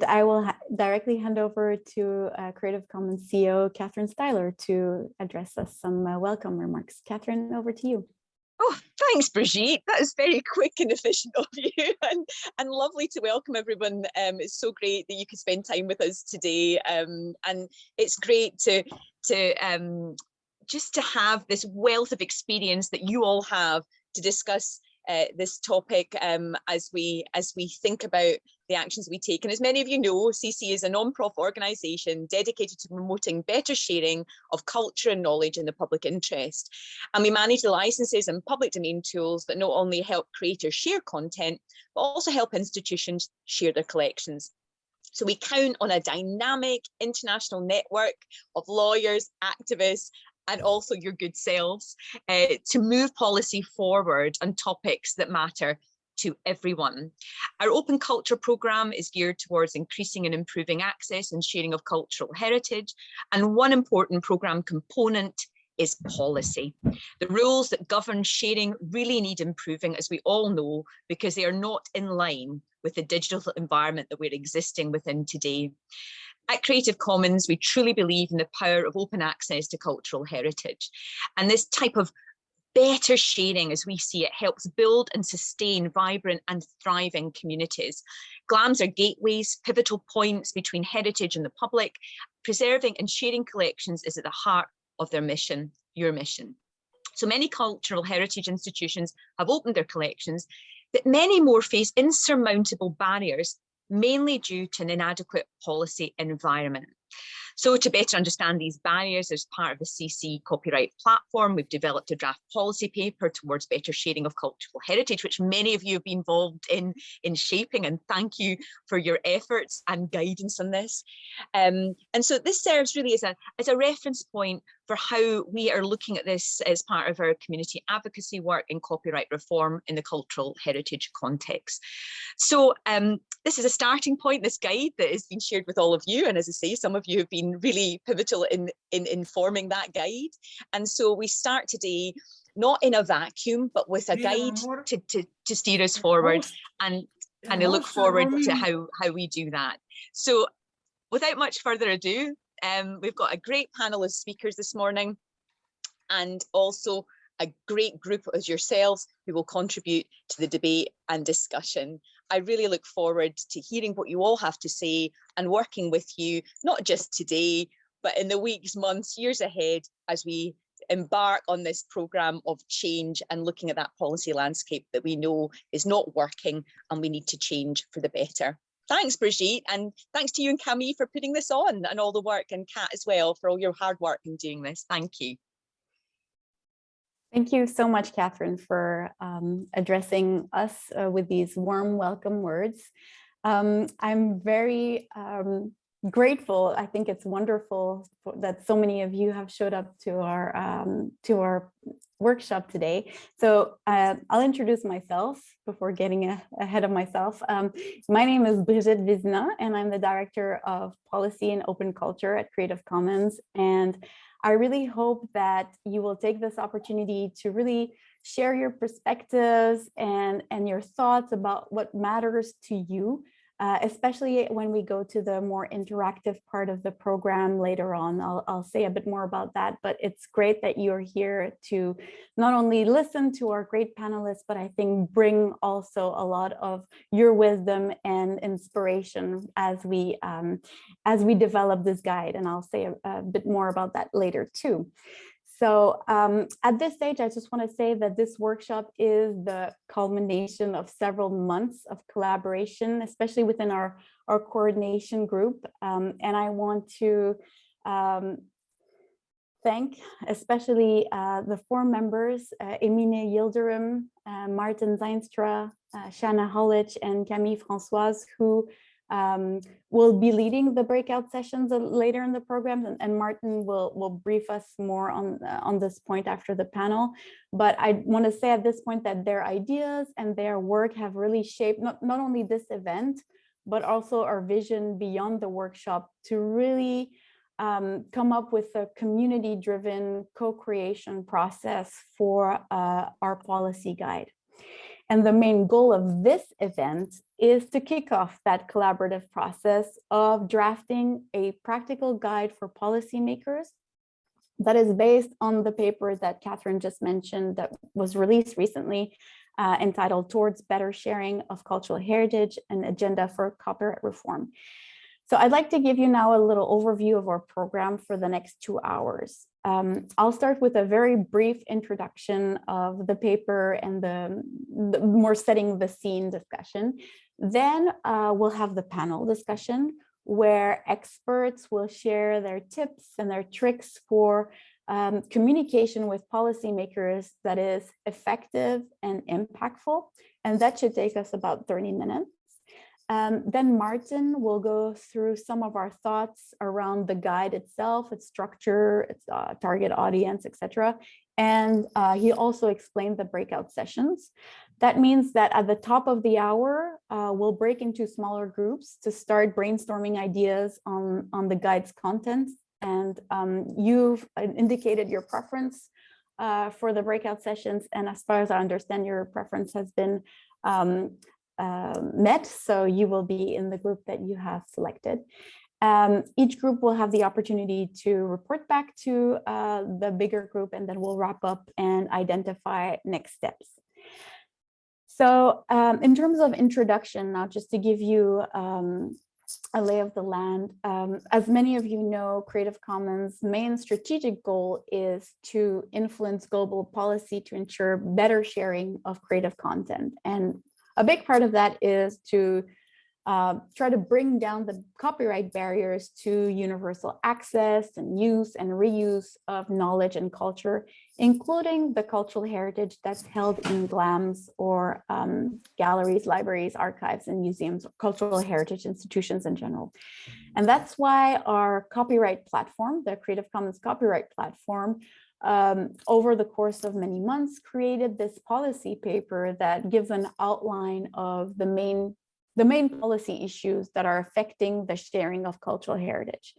And I will directly hand over to uh, Creative Commons CEO, Catherine Stihler, to address us some uh, welcome remarks. Catherine, over to you. Oh, thanks, Brigitte. That is very quick and efficient of you and, and lovely to welcome everyone. Um, it's so great that you could spend time with us today. Um, and it's great to, to um, just to have this wealth of experience that you all have to discuss uh, this topic um, as we as we think about the actions we take. And as many of you know, CC is a non-profit organisation dedicated to promoting better sharing of culture and knowledge in the public interest. And we manage the licenses and public domain tools that not only help creators share content, but also help institutions share their collections. So we count on a dynamic international network of lawyers, activists and also your good selves uh, to move policy forward on topics that matter to everyone. Our open culture programme is geared towards increasing and improving access and sharing of cultural heritage. And one important programme component is policy. The rules that govern sharing really need improving, as we all know, because they are not in line with the digital environment that we're existing within today. At Creative Commons, we truly believe in the power of open access to cultural heritage. And this type of better sharing as we see it helps build and sustain vibrant and thriving communities. GLAMs are gateways, pivotal points between heritage and the public. Preserving and sharing collections is at the heart of their mission, your mission. So many cultural heritage institutions have opened their collections, but many more face insurmountable barriers mainly due to an inadequate policy environment. So to better understand these barriers as part of the CC copyright platform, we've developed a draft policy paper towards better sharing of cultural heritage, which many of you have been involved in, in shaping and thank you for your efforts and guidance on this. Um, and so this serves really as a, as a reference point for how we are looking at this as part of our community advocacy work in copyright reform in the cultural heritage context. So um, this is a starting point, this guide that has been shared with all of you. And as I say, some of you have been really pivotal in, in informing that guide. And so we start today not in a vacuum, but with a guide to, to, to steer us forward and kind of look forward to how, how we do that. So without much further ado, um, we've got a great panel of speakers this morning and also a great group as yourselves who will contribute to the debate and discussion. I really look forward to hearing what you all have to say and working with you, not just today, but in the weeks, months, years ahead as we embark on this programme of change and looking at that policy landscape that we know is not working and we need to change for the better thanks Brigitte and thanks to you and Camille for putting this on and all the work and Kat as well for all your hard work in doing this. Thank you. Thank you so much, Catherine, for um, addressing us uh, with these warm welcome words. Um, I'm very um, grateful. I think it's wonderful that so many of you have showed up to our um, to our workshop today. So uh, I'll introduce myself before getting a, ahead of myself. Um, my name is Brigitte Vézina, and I'm the Director of Policy and Open Culture at Creative Commons. And I really hope that you will take this opportunity to really share your perspectives and, and your thoughts about what matters to you uh, especially when we go to the more interactive part of the program later on. I'll, I'll say a bit more about that, but it's great that you're here to not only listen to our great panelists, but I think bring also a lot of your wisdom and inspiration as we um, as we develop this guide. And I'll say a, a bit more about that later too. So um, at this stage, I just want to say that this workshop is the culmination of several months of collaboration, especially within our, our coordination group. Um, and I want to um, thank especially uh, the four members, uh, Emine Yildirim, uh, Maarten Zeinstra, uh, Shanna Hollich, and Camille Françoise, who um, we'll be leading the breakout sessions later in the program and, and Maarten will, will brief us more on, uh, on this point after the panel. But I want to say at this point that their ideas and their work have really shaped not, not only this event, but also our vision beyond the workshop to really um, come up with a community driven co-creation process for uh, our policy guide. And the main goal of this event is to kick off that collaborative process of drafting a practical guide for policymakers that is based on the paper that Catherine just mentioned that was released recently uh, entitled Towards Better Sharing of Cultural Heritage and Agenda for Copyright Reform. So I'd like to give you now a little overview of our program for the next two hours. Um, I'll start with a very brief introduction of the paper and the, the more setting the scene discussion. Then uh, we'll have the panel discussion where experts will share their tips and their tricks for um, communication with policymakers that is effective and impactful. And that should take us about 30 minutes. Um, then Maarten will go through some of our thoughts around the guide itself, its structure, its uh, target audience, etc. And uh, he also explained the breakout sessions. That means that at the top of the hour, uh, we'll break into smaller groups to start brainstorming ideas on, on the guide's content. And um, you've indicated your preference uh, for the breakout sessions. And as far as I understand, your preference has been um, uh, met, so you will be in the group that you have selected. Um, each group will have the opportunity to report back to uh, the bigger group and then we'll wrap up and identify next steps. So um, in terms of introduction, now just to give you um, a lay of the land, um, as many of you know, Creative Commons main strategic goal is to influence global policy to ensure better sharing of creative content. And a big part of that is to uh, try to bring down the copyright barriers to universal access and use and reuse of knowledge and culture, including the cultural heritage that's held in GLAMs or um, galleries, libraries, archives, and museums, cultural heritage institutions in general. And that's why our copyright platform, the Creative Commons copyright platform, um, over the course of many months, created this policy paper that gives an outline of the main, the main policy issues that are affecting the sharing of cultural heritage.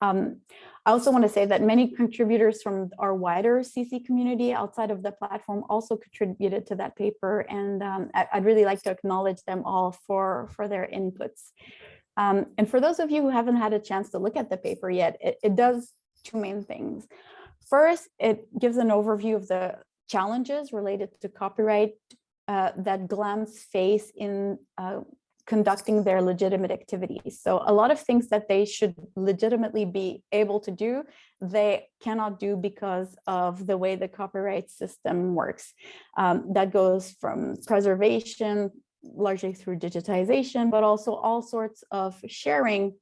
Um, I also want to say that many contributors from our wider CC community outside of the platform also contributed to that paper, and um, I, would really like to acknowledge them all for, for their inputs. Um, and for those of you who haven't had a chance to look at the paper yet, it, it does two main things. First, it gives an overview of the challenges related to copyright uh, that GLAMs face in uh, conducting their legitimate activities. So a lot of things that they should legitimately be able to do, they cannot do because of the way the copyright system works. Um, that goes from preservation, largely through digitization, but also all sorts of sharing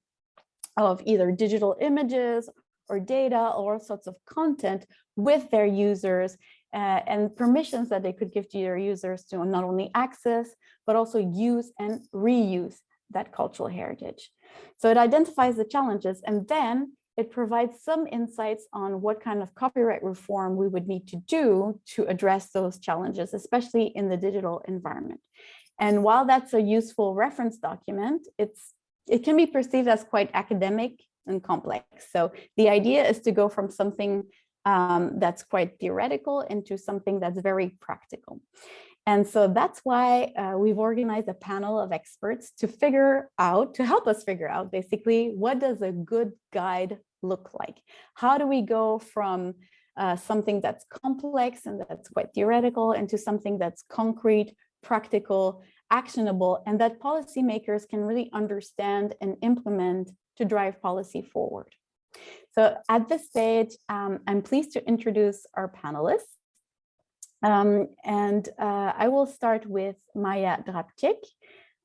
of either digital images or data or all sorts of content with their users uh, and permissions that they could give to their users to not only access, but also use and reuse that cultural heritage. So it identifies the challenges and then it provides some insights on what kind of copyright reform we would need to do to address those challenges, especially in the digital environment. And while that's a useful reference document, it's it can be perceived as quite academic and complex. So the idea is to go from something um, that's quite theoretical into something that's very practical. And so that's why uh, we've organized a panel of experts to figure out, to help us figure out basically, what does a good guide look like? How do we go from uh, something that's complex and that's quite theoretical into something that's concrete, practical, actionable, and that policymakers can really understand and implement to drive policy forward. So at this stage, um, I'm pleased to introduce our panelists. Um, and uh, I will start with Maya Drabczyk.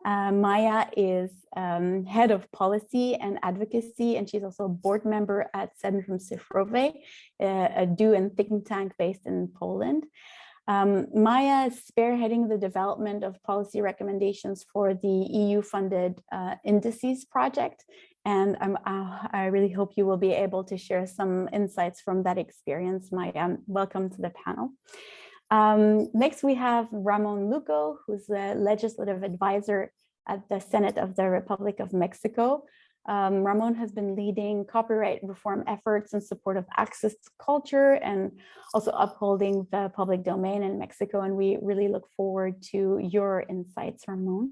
Uh, Maya is um, head of policy and advocacy, and she's also a board member at Centrum Cyfrowe, a do and think tank based in Poland. Um, Maya is spearheading the development of policy recommendations for the EU-funded uh, indices project, and uh, I really hope you will be able to share some insights from that experience. Um, welcome to the panel. Um, next, we have Ramon Luco, who's the legislative advisor at the Senate of the Republic of Mexico. Um, Ramon has been leading copyright reform efforts in support of access to culture and also upholding the public domain in Mexico. And we really look forward to your insights, Ramon.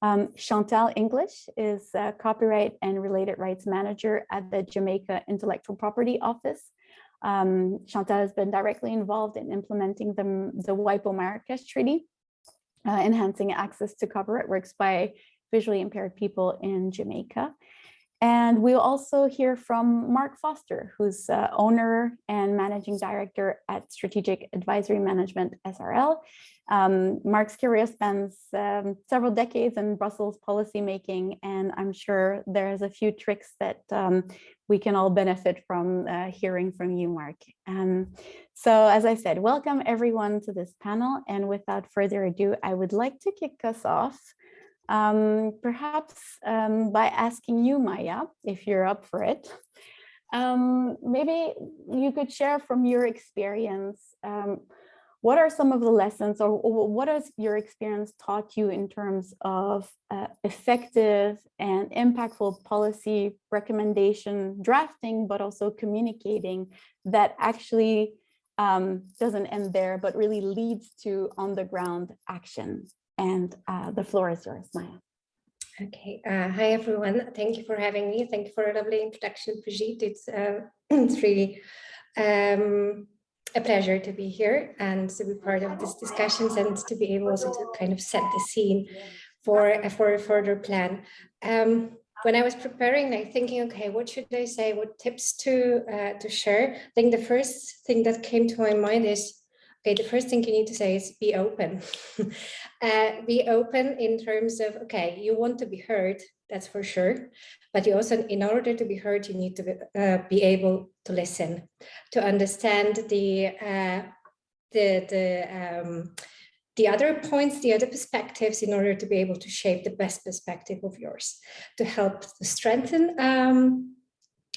Um, Chantal English is a copyright and related rights manager at the Jamaica Intellectual Property Office. Um, Chantal has been directly involved in implementing the, the WIPO Marrakesh Treaty, uh, enhancing access to copyright works by visually impaired people in Jamaica. And we'll also hear from Mark Foster, who's uh, owner and managing director at Strategic Advisory Management SRL. Um, Mark's career spans um, several decades in Brussels policymaking, and I'm sure there's a few tricks that um, we can all benefit from uh, hearing from you, Mark. Um, so as I said, welcome everyone to this panel. And without further ado, I would like to kick us off um, perhaps um, by asking you, Maya, if you're up for it. Um, maybe you could share from your experience, um, what are some of the lessons or, or, what has your experience taught you in terms of uh, effective and impactful policy recommendation drafting, but also communicating that actually um, doesn't end there, but really leads to on the ground action. And uh, the floor is yours, Maya. Okay, uh, hi everyone. Thank you for having me. Thank you for a lovely introduction, Brigitte. It's, uh, it's really um, a pleasure to be here and to be part of these discussions and to be able also to kind of set the scene for, for a further plan. Um, when I was preparing, like thinking, okay, what should I say? What tips to uh, to share? I think the first thing that came to my mind is Okay, the first thing you need to say is be open. uh, be open in terms of, okay, you want to be heard, that's for sure. But you also, in order to be heard, you need to be, uh, be able to listen, to understand the, uh, the, the, um, the other points, the other perspectives in order to be able to shape the best perspective of yours, to help strengthen um,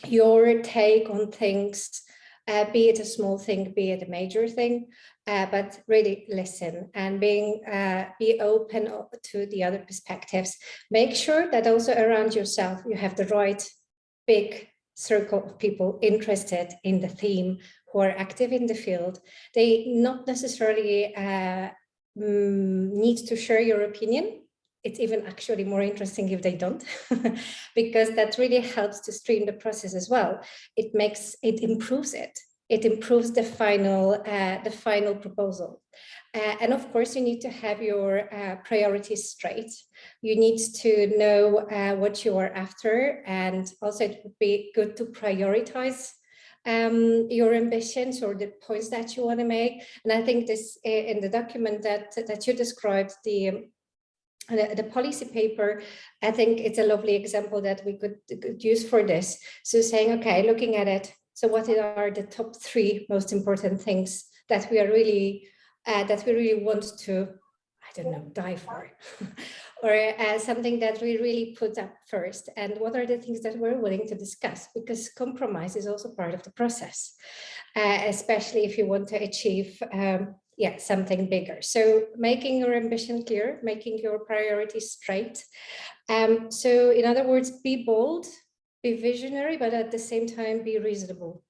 your take on things, uh, be it a small thing, be it a major thing, uh, but really listen and being uh, be open to the other perspectives. Make sure that also around yourself you have the right big circle of people interested in the theme who are active in the field. They not necessarily uh, mm, need to share your opinion. It's even actually more interesting if they don't, because that really helps to stream the process as well. It makes, it improves it it improves the final, uh, the final proposal. Uh, and of course, you need to have your uh, priorities straight. You need to know uh, what you are after. And also it would be good to prioritize um, your ambitions or the points that you want to make. And I think this in the document that, that you described, the the, the, policy paper, I think it's a lovely example that we could, could use for this. So saying, okay, looking at it, so what are the top three most important things that we are really, uh, that we really want to, I don't know, die for, or uh, something that we really put up first? And what are the things that we're willing to discuss? Because compromise is also part of the process, uh, especially if you want to achieve um, yeah, something bigger. So making your ambition clear, making your priorities straight. Um, so in other words, be bold, be visionary, but at the same time be reasonable.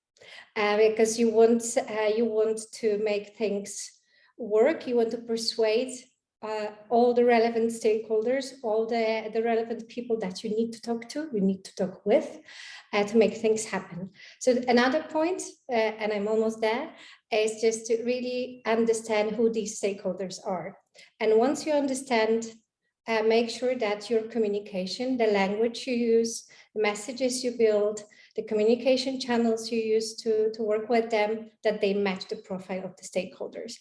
Uh, because you want uh, you want to make things work, you want to persuade uh, all the relevant stakeholders, all the, the relevant people that you need to talk to, you need to talk with uh, to make things happen. So another point, uh, and I'm almost there, is just to really understand who these stakeholders are. And once you understand uh, make sure that your communication, the language you use, the messages you build, the communication channels you use to, to work with them, that they match the profile of the stakeholders.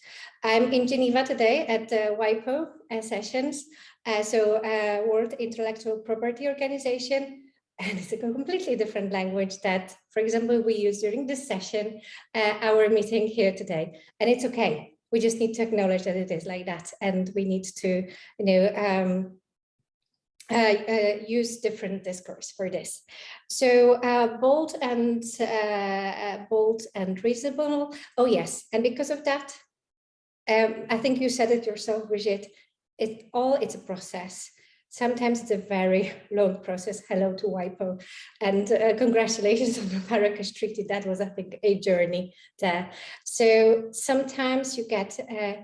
I'm in Geneva today at the WIPO uh, sessions, uh, so uh, World Intellectual Property Organization, and it's a completely different language that, for example, we use during this session, uh, our meeting here today, and it's okay we just need to acknowledge that it is like that and we need to you know um, uh, uh, use different discourse for this. So uh, bold and uh, uh, bold and reasonable. Oh yes, and because of that, um, I think you said it yourself, Brigitte. It all it's a process. Sometimes it's a very long process. Hello to WIPO and uh, congratulations on the Marrakesh Treaty. That was, I think, a journey there. So sometimes you get uh,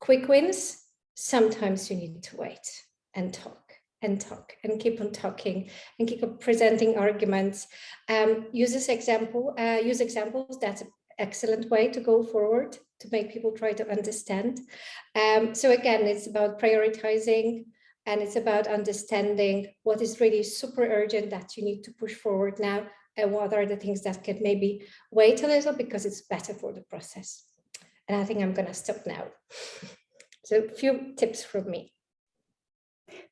quick wins. Sometimes you need to wait and talk and talk and keep on talking and keep on presenting arguments. Um, use this example, uh, use examples. That's an excellent way to go forward to make people try to understand. Um, so again, it's about prioritizing and it's about understanding what is really super urgent that you need to push forward now and what are the things that can maybe wait a little because it's better for the process. And I think I'm going to stop now. so a few tips from me.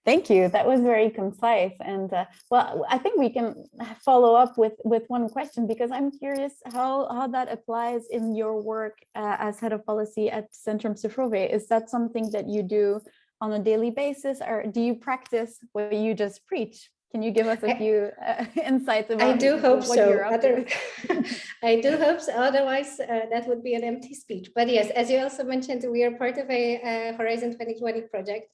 Thank you. That was very concise. And uh, well, I think we can follow up with, with one question because I'm curious how, how that applies in your work uh, as head of policy at Centrum Cyfrowe. Is that something that you do on a daily basis or do you practice what you just preach? Can you give us a few uh, insights about I do hope so. Other, I do hope so. Otherwise, uh, that would be an empty speech. But yes, as you also mentioned, we are part of a uh, Horizon 2020 project,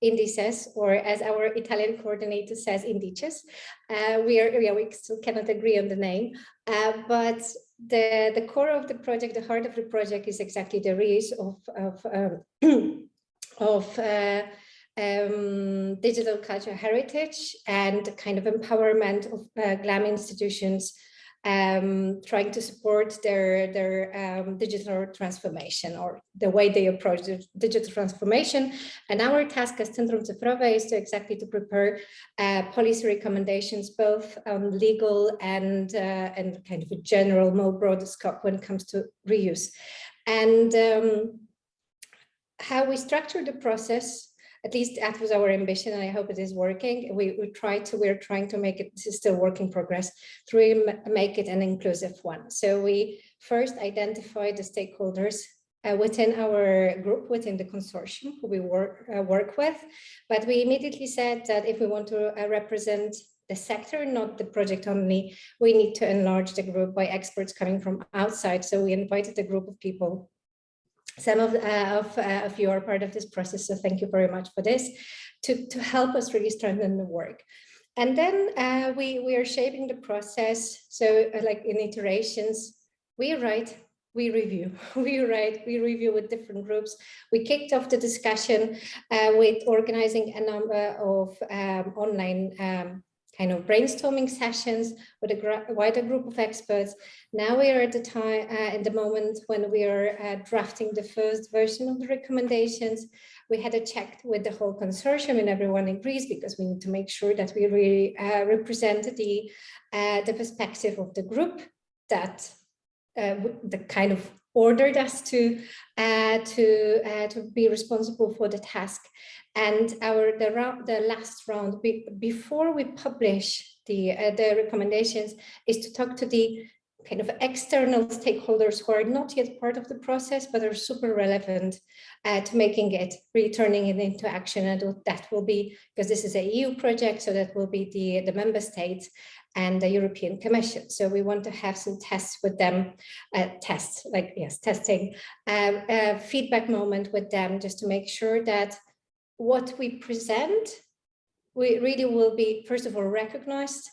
Indices, or as our Italian coordinator says, Indices. Uh, we are, yeah, we still cannot agree on the name, uh, but the the core of the project, the heart of the project, is exactly the reuse of of um, of uh, um, digital culture heritage and kind of empowerment of uh, GLAM institutions um, trying to support their, their um, digital transformation or the way they approach the digital transformation. And our task as Centrum Cyfrowe is to exactly to prepare uh, policy recommendations, both on legal and, uh, and kind of a general, more broad scope when it comes to reuse. And um, how we structure the process at least that was our ambition and I hope it is working. We, we try to, we're trying to make it, this is still work in progress, to make it an inclusive one. So we first identify the stakeholders uh, within our group, within the consortium who we work, uh, work with. But we immediately said that if we want to uh, represent the sector, not the project only, we need to enlarge the group by experts coming from outside. So we invited a group of people some of, uh, of, uh, of you are part of this process, so thank you very much for this, to, to help us really strengthen the work. And then uh, we, we are shaping the process. So uh, like in iterations, we write, we review, we write, we review with different groups. We kicked off the discussion uh, with organizing a number of um, online um, kind of brainstorming sessions with a wider group of experts. Now we are at the time, uh, in the moment when we are uh, drafting the first version of the recommendations. We had a check with the whole consortium and everyone agrees because we need to make sure that we really uh, represent the, uh, the perspective of the group that uh, the kind of ordered us to uh, to uh, to be responsible for the task. And our the round the last round be, before we publish the uh, the recommendations is to talk to the kind of external stakeholders who are not yet part of the process but are super relevant uh, to making it really turning it into action. And that will be because this is a EU project so that will be the the member states and the European Commission. So we want to have some tests with them, uh, tests like, yes, testing, um, a feedback moment with them just to make sure that what we present, we really will be, first of all, recognized,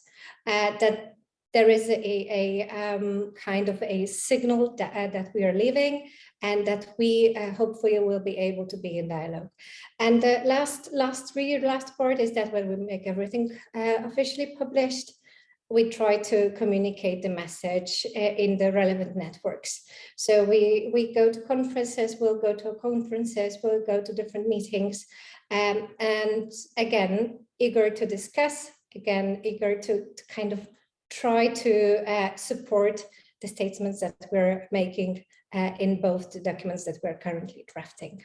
uh, that there is a, a um, kind of a signal that, uh, that we are leaving and that we uh, hopefully will be able to be in dialogue. And the last, last, really last part is that when we make everything uh, officially published, we try to communicate the message eh, in the relevant networks. So we, we go to conferences, we'll go to conferences, we'll go to different meetings. Um, and again, eager to discuss, again, eager to, to kind of try to uh, support the statements that we're making uh, in both the documents that we're currently drafting.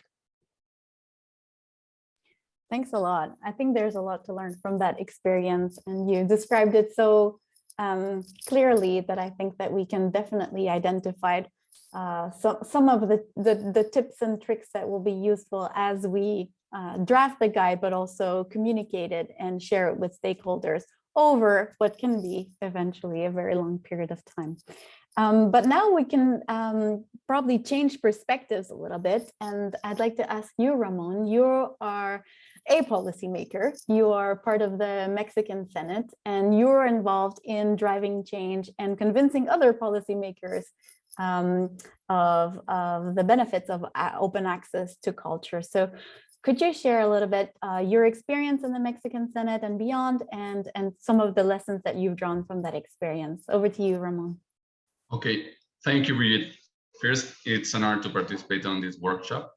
Thanks a lot. I think there's a lot to learn from that experience and you described it so um, clearly that I think that we can definitely identify uh, some, some of the, the, the, tips and tricks that will be useful as we uh, draft the guide, but also communicate it and share it with stakeholders over what can be eventually a very long period of time. Um, but now we can um, probably change perspectives a little bit. And I'd like to ask you, Ramon, you are a policymaker. You are part of the Mexican Senate and you're involved in driving change and convincing other policymakers um, of, of the benefits of uh, open access to culture. So could you share a little bit uh, your experience in the Mexican Senate and beyond and, and some of the lessons that you've drawn from that experience? Over to you, Ramon. Okay, thank you, Brigitte. First, it's an honor to participate on this workshop.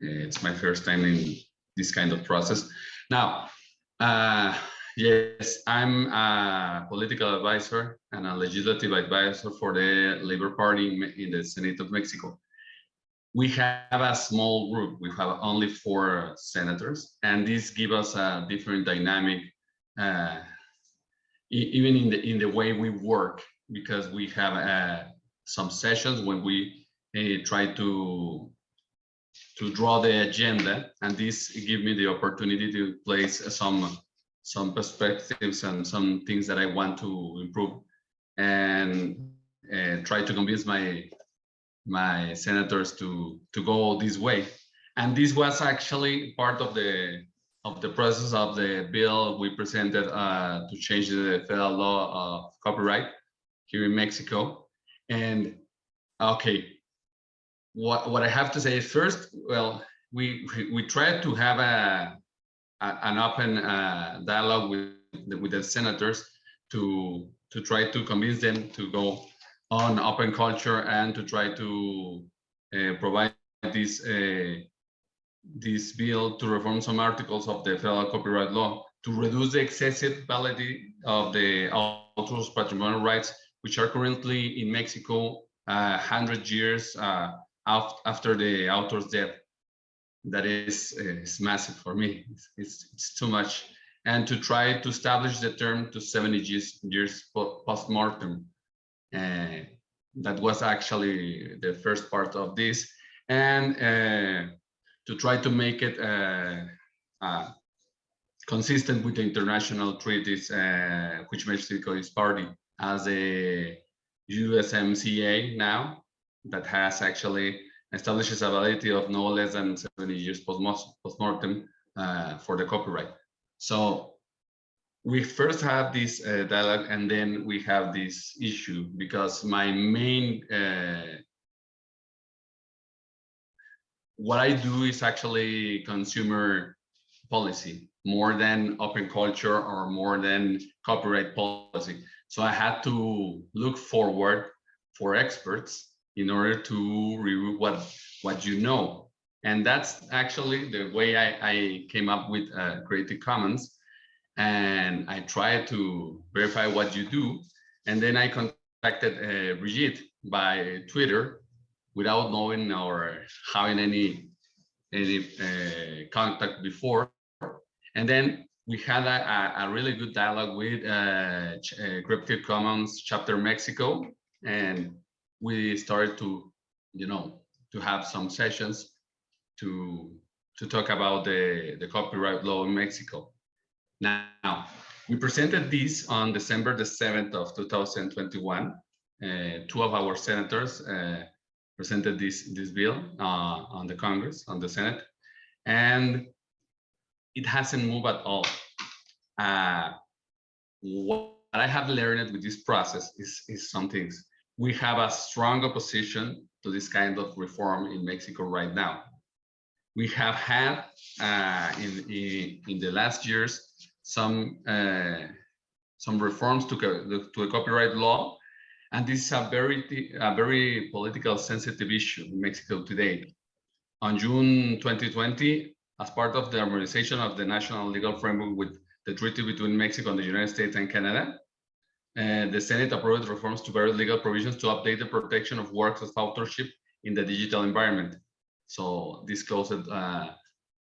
It's my first time in this kind of process. Now, uh, yes, I'm a political advisor and a legislative advisor for the Labor Party in the Senate of Mexico. We have a small group. We have only four senators, and this gives us a different dynamic, uh, even in the in the way we work because we have uh, some sessions when we uh, try to to draw the agenda and this give me the opportunity to place some some perspectives and some things that I want to improve and uh, try to convince my my senators to to go this way and this was actually part of the of the process of the bill we presented uh, to change the federal law of copyright here in Mexico. And okay, what what I have to say is first, well, we we, tried to have a, a an open uh, dialogue with the, with the senators to to try to convince them to go on open culture and to try to uh, provide this uh, this bill to reform some articles of the federal copyright law to reduce the excessive validity of the author's patrimonial rights which are currently in Mexico uh, 100 years uh, after the author's death. That is, is massive for me. It's, it's, too much. And to try to establish the term to 70 years, years post-mortem. Uh, that was actually the first part of this. And uh, to try to make it uh, uh, consistent with the international treaties which Mexico is party as a USMCA now that has actually establishes a validity of no less than 70 years post-mortem uh, for the copyright. So we first have this uh, dialogue and then we have this issue because my main uh, what I do is actually consumer policy more than open culture or more than copyright policy. So I had to look forward for experts in order to review what, what you know. And that's actually the way I, I came up with uh, Creative Commons. And I tried to verify what you do. And then I contacted uh, Brigitte by Twitter without knowing or having any any uh, contact before. And then we had a, a, really good dialogue with uh, uh, Creative Commons chapter Mexico, and we started to, you know, to have some sessions to to talk about the the copyright law in Mexico. Now, we presented this on December the 7th of 2021. Uh, two of our senators uh, presented this this bill uh, on the Congress, on the Senate, and it hasn't moved at all. Uh, what I have learned with this process is, is some things. We have a strong opposition to this kind of reform in Mexico right now. We have had uh, in, in, in the last years some uh, some reforms to, to a copyright law, and this is a very a very political sensitive issue in Mexico today. On June 2020, as part of the harmonization of the national legal framework with the treaty between Mexico and the United States and Canada, uh, the Senate approved reforms to various legal provisions to update the protection of works of authorship in the digital environment. So this closed uh,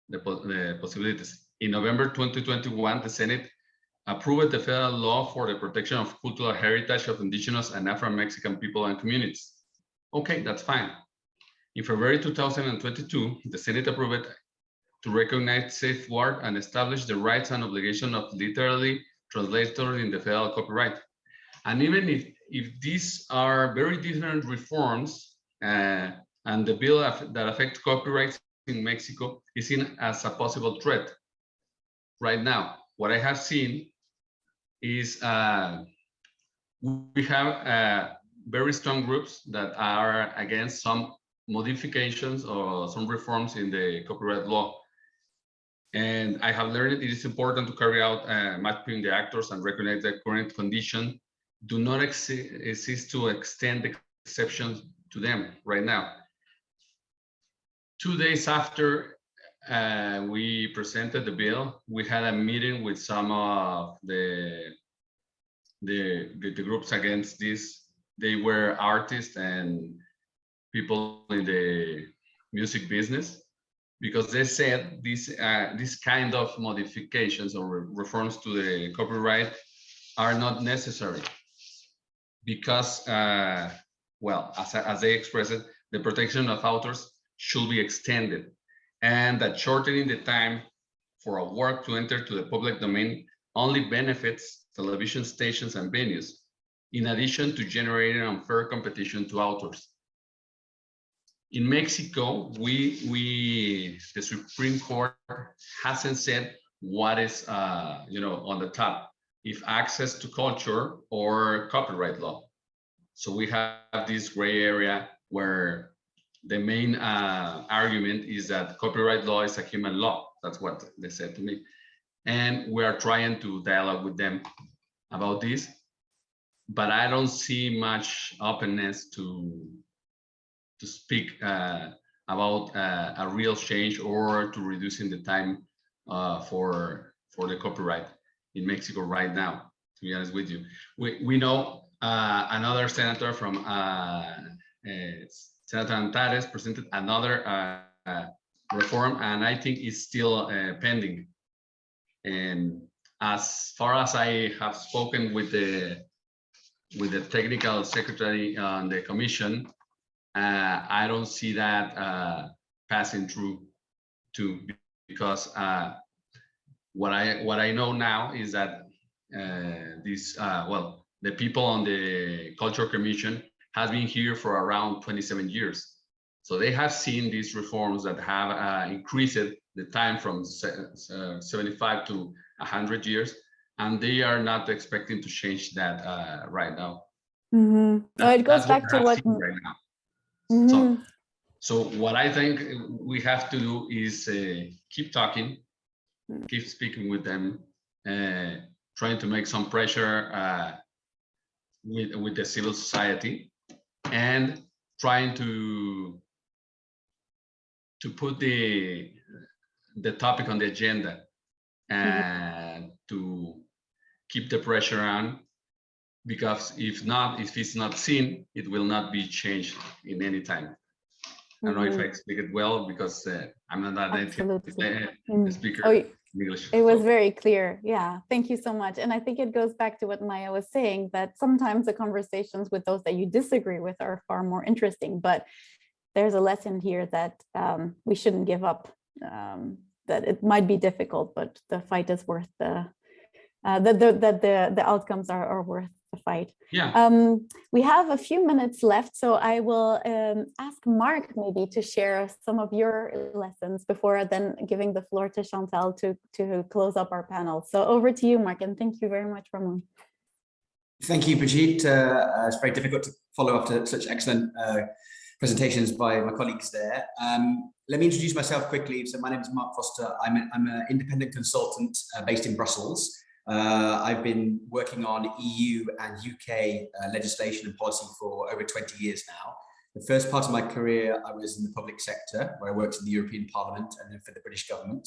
the, the possibilities. In November 2021, the Senate approved the federal law for the protection of cultural heritage of indigenous and Afro-Mexican people and communities. Okay, that's fine. In February 2022, the Senate approved to recognize, safeguard, and establish the rights and obligation of literally translators in the federal copyright. And even if, if these are very different reforms uh, and the bill that affect copyrights in Mexico is seen as a possible threat right now. What I have seen is uh, we have uh, very strong groups that are against some modifications or some reforms in the copyright law. And I have learned it is important to carry out uh, mapping the actors and recognize the current condition do not exist to extend the exceptions to them right now. Two days after uh, we presented the bill, we had a meeting with some of the, the, the, the groups against this. They were artists and people in the music business because they said this uh, this kind of modifications or re reforms to the copyright are not necessary because uh, well as, as they express it the protection of authors should be extended and that shortening the time for a work to enter to the public domain only benefits television stations and venues in addition to generating unfair competition to authors. In Mexico, we we the Supreme Court hasn't said what is uh, you know on the top, if access to culture or copyright law. So we have this gray area where the main uh, argument is that copyright law is a human law. That's what they said to me, and we are trying to dialogue with them about this, but I don't see much openness to to speak uh, about uh, a real change or to reducing the time uh, for for the copyright in Mexico right now. To be honest with you, we we know uh, another senator from uh, uh, Senator Antares presented another reform, and I think it's still pending. And as far as I have spoken with the with the technical secretary on the commission, uh, I don't see that uh, passing through too, because uh, what I what I know now is that uh, this uh, well the people on the culture commission has been here for around 27 years, so they have seen these reforms that have uh, increased the time from 75 to 100 years, and they are not expecting to change that right now. Mm -hmm. it goes back to what right now. Mm -hmm. So, Mm-hmm. so what I think we have to do is uh, keep talking. Keep speaking with them, uh, trying to make some pressure uh, with with the civil society, and trying to to put the the topic on the agenda and to keep the pressure on because if not, if it's not seen, it will not be changed in any time. I don't know if I explained it well because uh, I'm not that native Mm. speaker Oh, English. It was so- very clear. Yeah, thank you so much. And I think it goes back to what Maya was saying, that sometimes the conversations with those that you disagree with are far more interesting, but there's a lesson here that um, we shouldn't give up, um, that it might be difficult, but the fight is worth the, uh, that the, that the, the outcomes are, are worth fight. Yeah, Um, we have a few minutes left, so I will um, ask Mark maybe to share some of your lessons before then giving the floor to Chantal to, to close up our panel. So over to you, Mark, and thank you very much, Ramon. Thank you, Brigitte. Uh, it's very difficult to follow after such excellent uh, presentations by my colleagues there. Um, let me introduce myself quickly. So my name is Mark Foster. I'm, a, I'm an independent consultant uh, based in Brussels. Uh, I've been working on EU and UK uh, legislation and policy for over 20 years now. The first part of my career, I was in the public sector, where I worked in the European Parliament and then for the British government.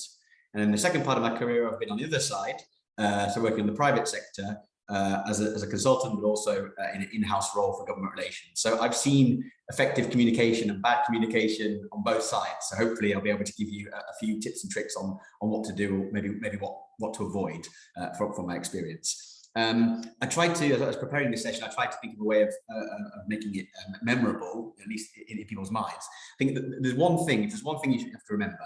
And then the second part of my career, I've been on the other side, uh, so working in the private sector uh, as, a, as a consultant, but also uh, in an in-house role for government relations. So I've seen effective communication and bad communication on both sides. So hopefully I'll be able to give you a, a few tips and tricks on, on what to do, or maybe, maybe what, what to avoid uh, from, from my experience. Um, I tried to, as I was preparing this session, I tried to think of a way of, uh, of making it um, memorable, at least in, in, people's minds. I think that there's one thing, if there's one thing you have to remember,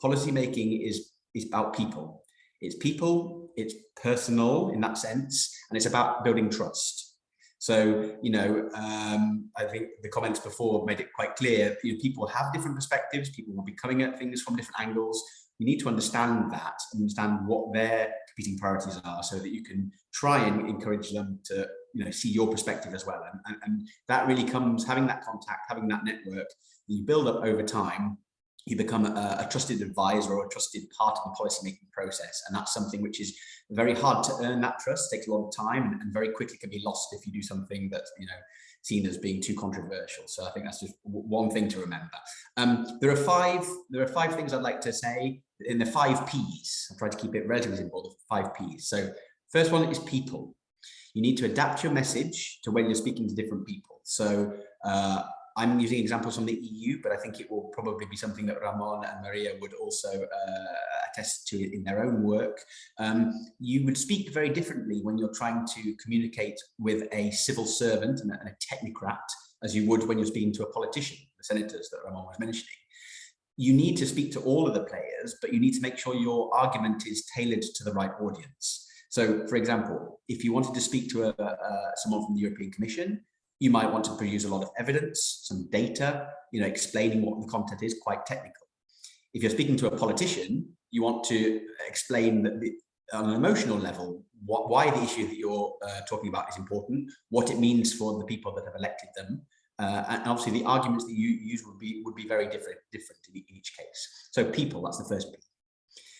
policy making is, is about people. It's people it's personal in that sense, and it's about building trust. So, you know, um, I think the comments before made it quite clear, you know, people have different perspectives, people will be coming at things from different angles. You need to understand that, understand what their competing priorities are so that you can try and encourage them to, you know, see your perspective as well. And, and, and that really comes, having that contact, having that network, you build up over time you become a, a, trusted advisor or a trusted part of the policymaking process. And that's something which is very hard to earn that trust, takes a lot of time and very quickly can be lost if you do something that's, you know, seen as being too controversial. So I think that's just one thing to remember. Um, there are five, there are five things I'd like to say in the five Ps. I'll try to keep it relatively simple, the five Ps. So first one is people. You need to adapt your message to when you're speaking to different people. So uh, I'm using examples from the EU, but I think it will probably be something that Ramon and Maria would also uh, attest to in their own work. Um, you would speak very differently when you're trying to communicate with a civil servant and a, and a technocrat as you would when you're speaking to a politician, the senators that Ramon was mentioning. You need to speak to all of the players, but you need to make sure your argument is tailored to the right audience. So, for example, if you wanted to speak to a, a, someone from the European Commission, you might want to produce a lot of evidence, some data, you know, explaining what the content is quite technical. If you're speaking to a politician, you want to explain that the, on an emotional level, what, why the issue that you're uh, talking about is important, what it means for the people that have elected them, uh, and obviously the arguments that you use would be would be very different different in each case. So people, that's the first P.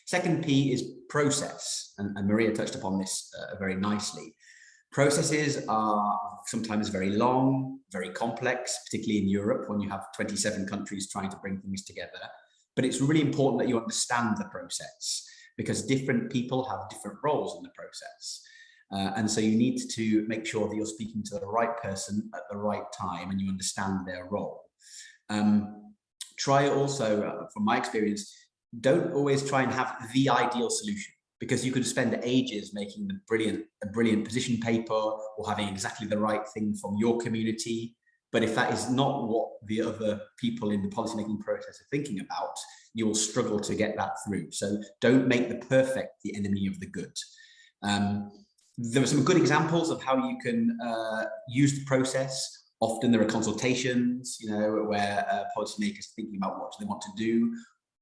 Second P is process, and, and Maria touched upon this uh, very nicely. Processes are sometimes very long, very complex, particularly in Europe when you have 27 countries trying to bring things together. But it's really important that you understand the process because different people have different roles in the process. Uh, and so you need to make sure that you're speaking to the right person at the right time and you understand their role. Um, try also, uh, from my experience, don't always try and have the ideal solution because you could spend ages making the brilliant a brilliant position paper or having exactly the right thing from your community. But if that is not what the other people in the policymaking process are thinking about you will struggle to get that through. So don't make the perfect the enemy of the good. Um, there are some good examples of how you can uh, use the process. Often there are consultations you know where uh, policymakers are thinking about what do they want to do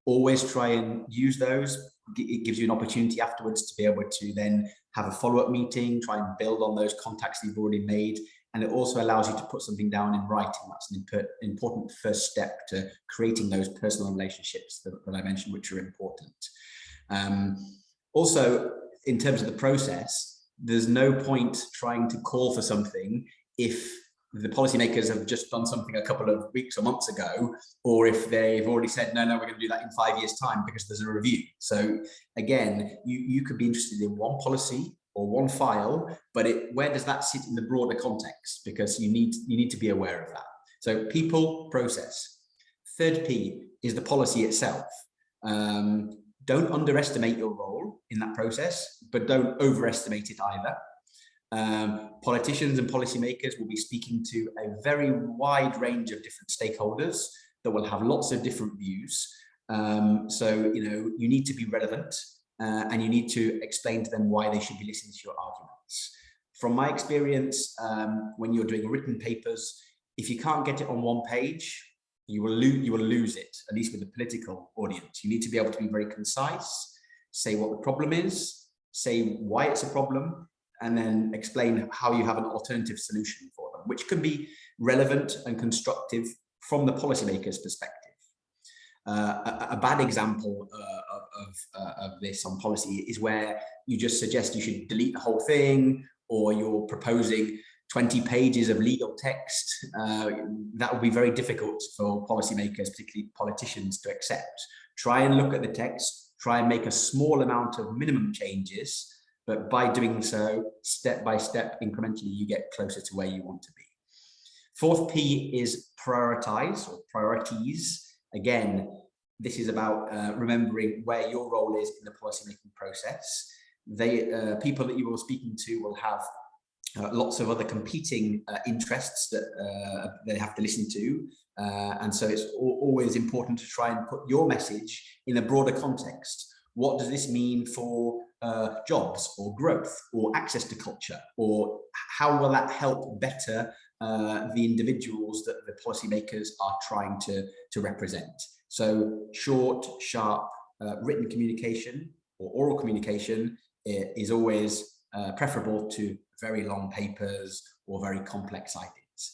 always try and use those it gives you an opportunity afterwards to be able to then have a follow-up meeting, try and build on those contacts you've already made. And it also allows you to put something down in writing. That's an important first step to creating those personal relationships that, that I mentioned, which are important. Um, also, in terms of the process, there's no point trying to call for something if the policymakers have just done something a couple of weeks or months ago, or if they've already said, no, no, we're going to do that in five years time because there's a review. So again, you, you could be interested in one policy or one file, but it, where does that sit in the broader context? Because you need, you need to be aware of that. So people, process. Third P is the policy itself. Um, don't underestimate your role in that process, but don't overestimate it either. Um, politicians and policymakers will be speaking to a very wide range of different stakeholders that will have lots of different views. Um, so, you know, you need to be relevant uh, and you need to explain to them why they should be listening to your arguments. From my experience, um, when you're doing written papers, if you can't get it on one page, you will you will lose it, at least with the political audience. You need to be able to be very concise, say what the problem is, say why it's a problem, and then explain how you have an alternative solution for them, which can be relevant and constructive from the policymaker's perspective. Uh, a, a, bad example uh, of, uh, of, this on policy is where you just suggest you should delete the whole thing or you're proposing 20 pages of legal text. Uh, that would be very difficult for policymakers, particularly politicians, to accept. Try and look at the text, try and make a small amount of minimum changes but by doing so, step by step, incrementally, you get closer to where you want to be. Fourth P is prioritize or priorities. Again, this is about uh, remembering where your role is in the policymaking process. They uh, people that you are speaking to will have uh, lots of other competing uh, interests that uh, they have to listen to. Uh, and so it's always important to try and put your message in a broader context. What does this mean for uh, jobs or growth or access to culture or how will that help better uh, the individuals that the policymakers are trying to, to represent. So short, sharp, uh, written communication or oral communication is always uh, preferable to very long papers or very complex ideas.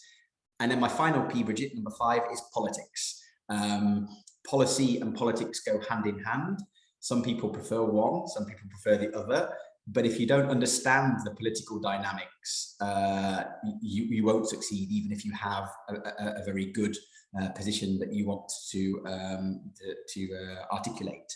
And then my final P, Brigitte, number five, is politics. Um, policy and politics go hand in hand. Some people prefer one, some people prefer the other. But if you don't understand the political dynamics, uh, you, you won't succeed, even if you have a, a, a very good uh, position that you want to, um, to, to uh, articulate.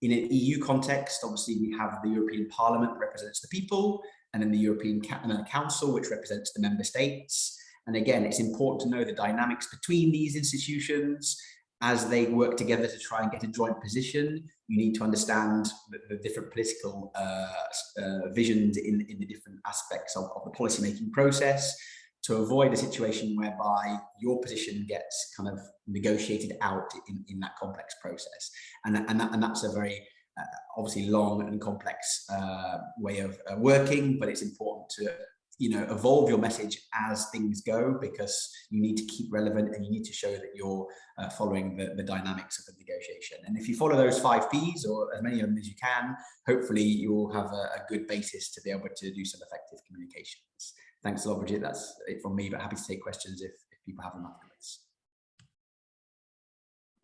In an EU context, obviously, we have the European Parliament represents the people, and then the European Council, which represents the member states. And again, it's important to know the dynamics between these institutions as they work together to try and get a joint position. You need to understand the, the different political uh, uh, visions in, in the different aspects of, of the policymaking process to avoid a situation whereby your position gets kind of negotiated out in, in that complex process. And, and, that, and that's a very uh, obviously long and complex uh, way of uh, working, but it's important to you know evolve your message as things go because you need to keep relevant and you need to show that you're uh, following the, the dynamics of the negotiation. And if you follow those five p's or as many of them as you can hopefully you'll have a, a good basis to be able to do some effective communications. Thanks a lot Brigitte. That's it from me but happy to take questions if, if people have them afterwards.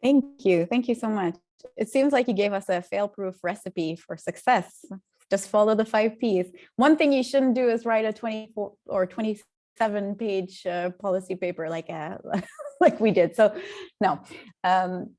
Thank you. Thank you so much. It seems like you gave us a fail-proof recipe for success just follow the five Ps. One thing you shouldn't do is write a 24 or 27 page uh, policy paper like a, like we did. So no, um,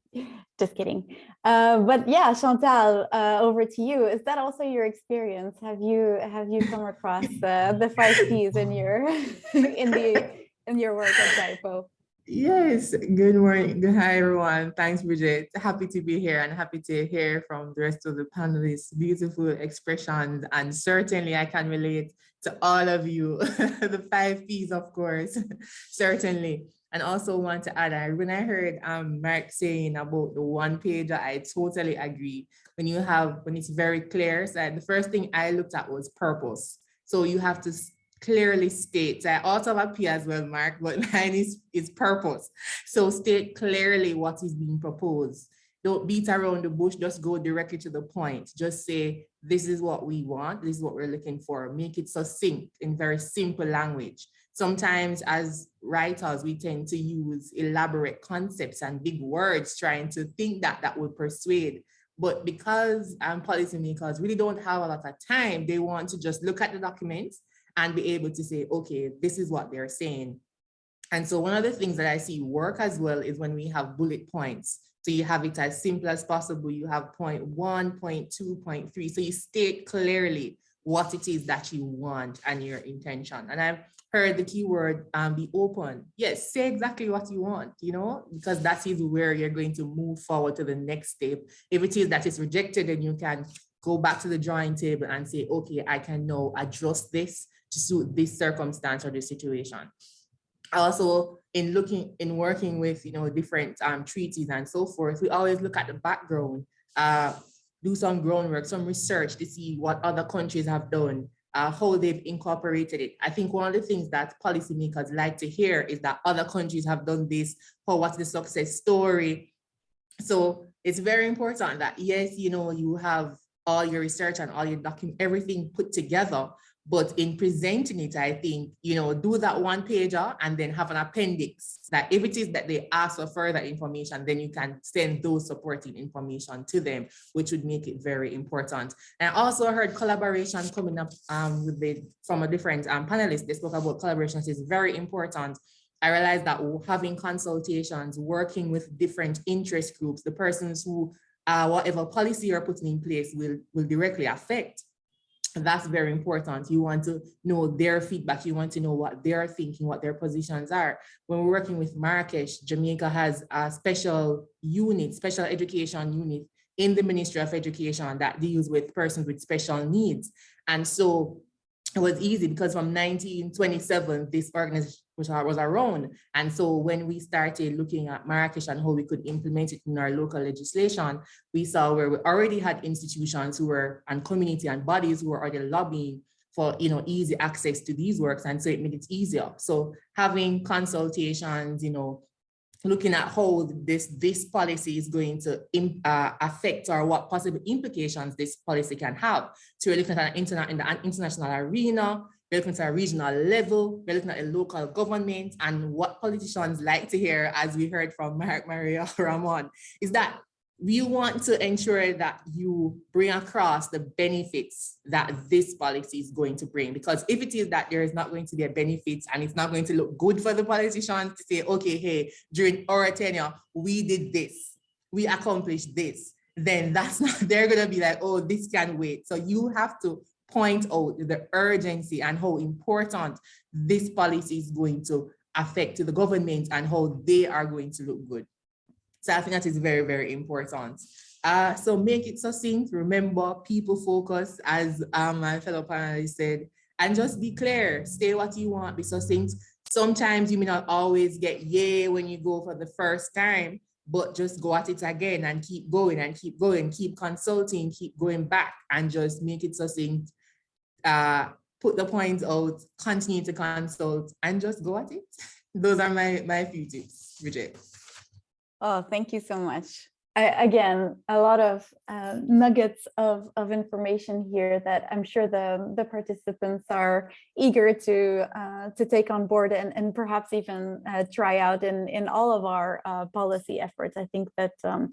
just kidding. Uh, but yeah, Chantal, uh, over to you. Is that also your experience? Have you have you come across uh, the five Ps in your in the in your work at JIPO? Yes, good morning. Good hi everyone. Thanks, Brigitte. Happy to be here and happy to hear from the rest of the panelists. Beautiful expressions, and certainly I can relate to all of you. the five P's, of course, certainly. And also want to add, when I heard um, Mark saying about the one page, I totally agree. When you have, when it's very clear, so the first thing I looked at was purpose. So you have to clearly states, I also have a P as well, Mark, but mine is, is purpose. So state clearly what is being proposed. Don't beat around the bush, just go directly to the point. Just say, this is what we want, this is what we're looking for. Make it succinct in very simple language. Sometimes as writers, we tend to use elaborate concepts and big words trying to think that that will persuade. But because um, policymakers really don't have a lot of time, they want to just look at the documents and be able to say, okay, this is what they're saying. And so one of the things that I see work as well is when we have bullet points. So you have it as simple as possible. You have point one, point two, point three. So you state clearly what it is that you want and your intention. And I've heard the keyword um, be open. Yes, say exactly what you want, you know, because that is where you're going to move forward to the next step. If it is that it's rejected, then you can go back to the drawing table and say, okay, I can now adjust this to suit this circumstance or this situation. Also, in looking, in working with, you know, different um, treaties and so forth, we always look at the background, uh, do some groundwork, some research to see what other countries have done, uh, how they've incorporated it. I think one of the things that policymakers like to hear is that other countries have done this, or what's the success story. So it's very important that yes, you know, you have all your research and all your document, everything put together, but in presenting it, I think, you know, do that one pager and then have an appendix that if it is that they ask for further information, then you can send those supporting information to them, which would make it very important. And I also heard collaboration coming up um, with the, from a different um, panelist. They spoke about collaborations is very important. I realized that having consultations, working with different interest groups, the persons who uh, whatever policy you're putting in place will, will directly affect that's very important. You want to know their feedback. You want to know what they're thinking, what their positions are. When we're working with Marrakesh, Jamaica has a special unit, special education unit in the Ministry of Education that deals with persons with special needs. And so it was easy because from 1927, this which was around. And so when we started looking at Marrakesh and how we could implement it in our local legislation, we saw where we already had institutions who were and community and bodies who were already lobbying for you know easy access to these works and so it made it easier. So having consultations, you know, looking at how this this policy is going to uh, affect or what possible implications this policy can have. So we're looking at an internet in the international arena, we're looking at a regional level, we're looking at a local government and what politicians like to hear, as we heard from Mark Maria Ramon, is that we want to ensure that you bring across the benefits that this policy is going to bring. Because if it is that there is not going to be a benefit and it's not going to look good for the politicians to say, okay, hey, during our tenure, we did this, we accomplished this, then that's not, they're gonna be like, oh, this can wait. So you have to point out the urgency and how important this policy is going to affect the government and how they are going to look good. So I think that is very, very important. Uh, so make it succinct, remember people focus as um, my fellow panelist said, and just be clear, say what you want, be succinct. Sometimes you may not always get yay when you go for the first time, but just go at it again and keep going and keep going, keep consulting, keep going back and just make it succinct. Uh, put the points out, continue to consult and just go at it. Those are my, my few tips, Brigitte. Oh, thank you so much. I, again, a lot of uh, nuggets of, of information here that I'm sure the, the participants are eager to uh, to take on board and, and perhaps even uh, try out in, in all of our uh, policy efforts. I think that um,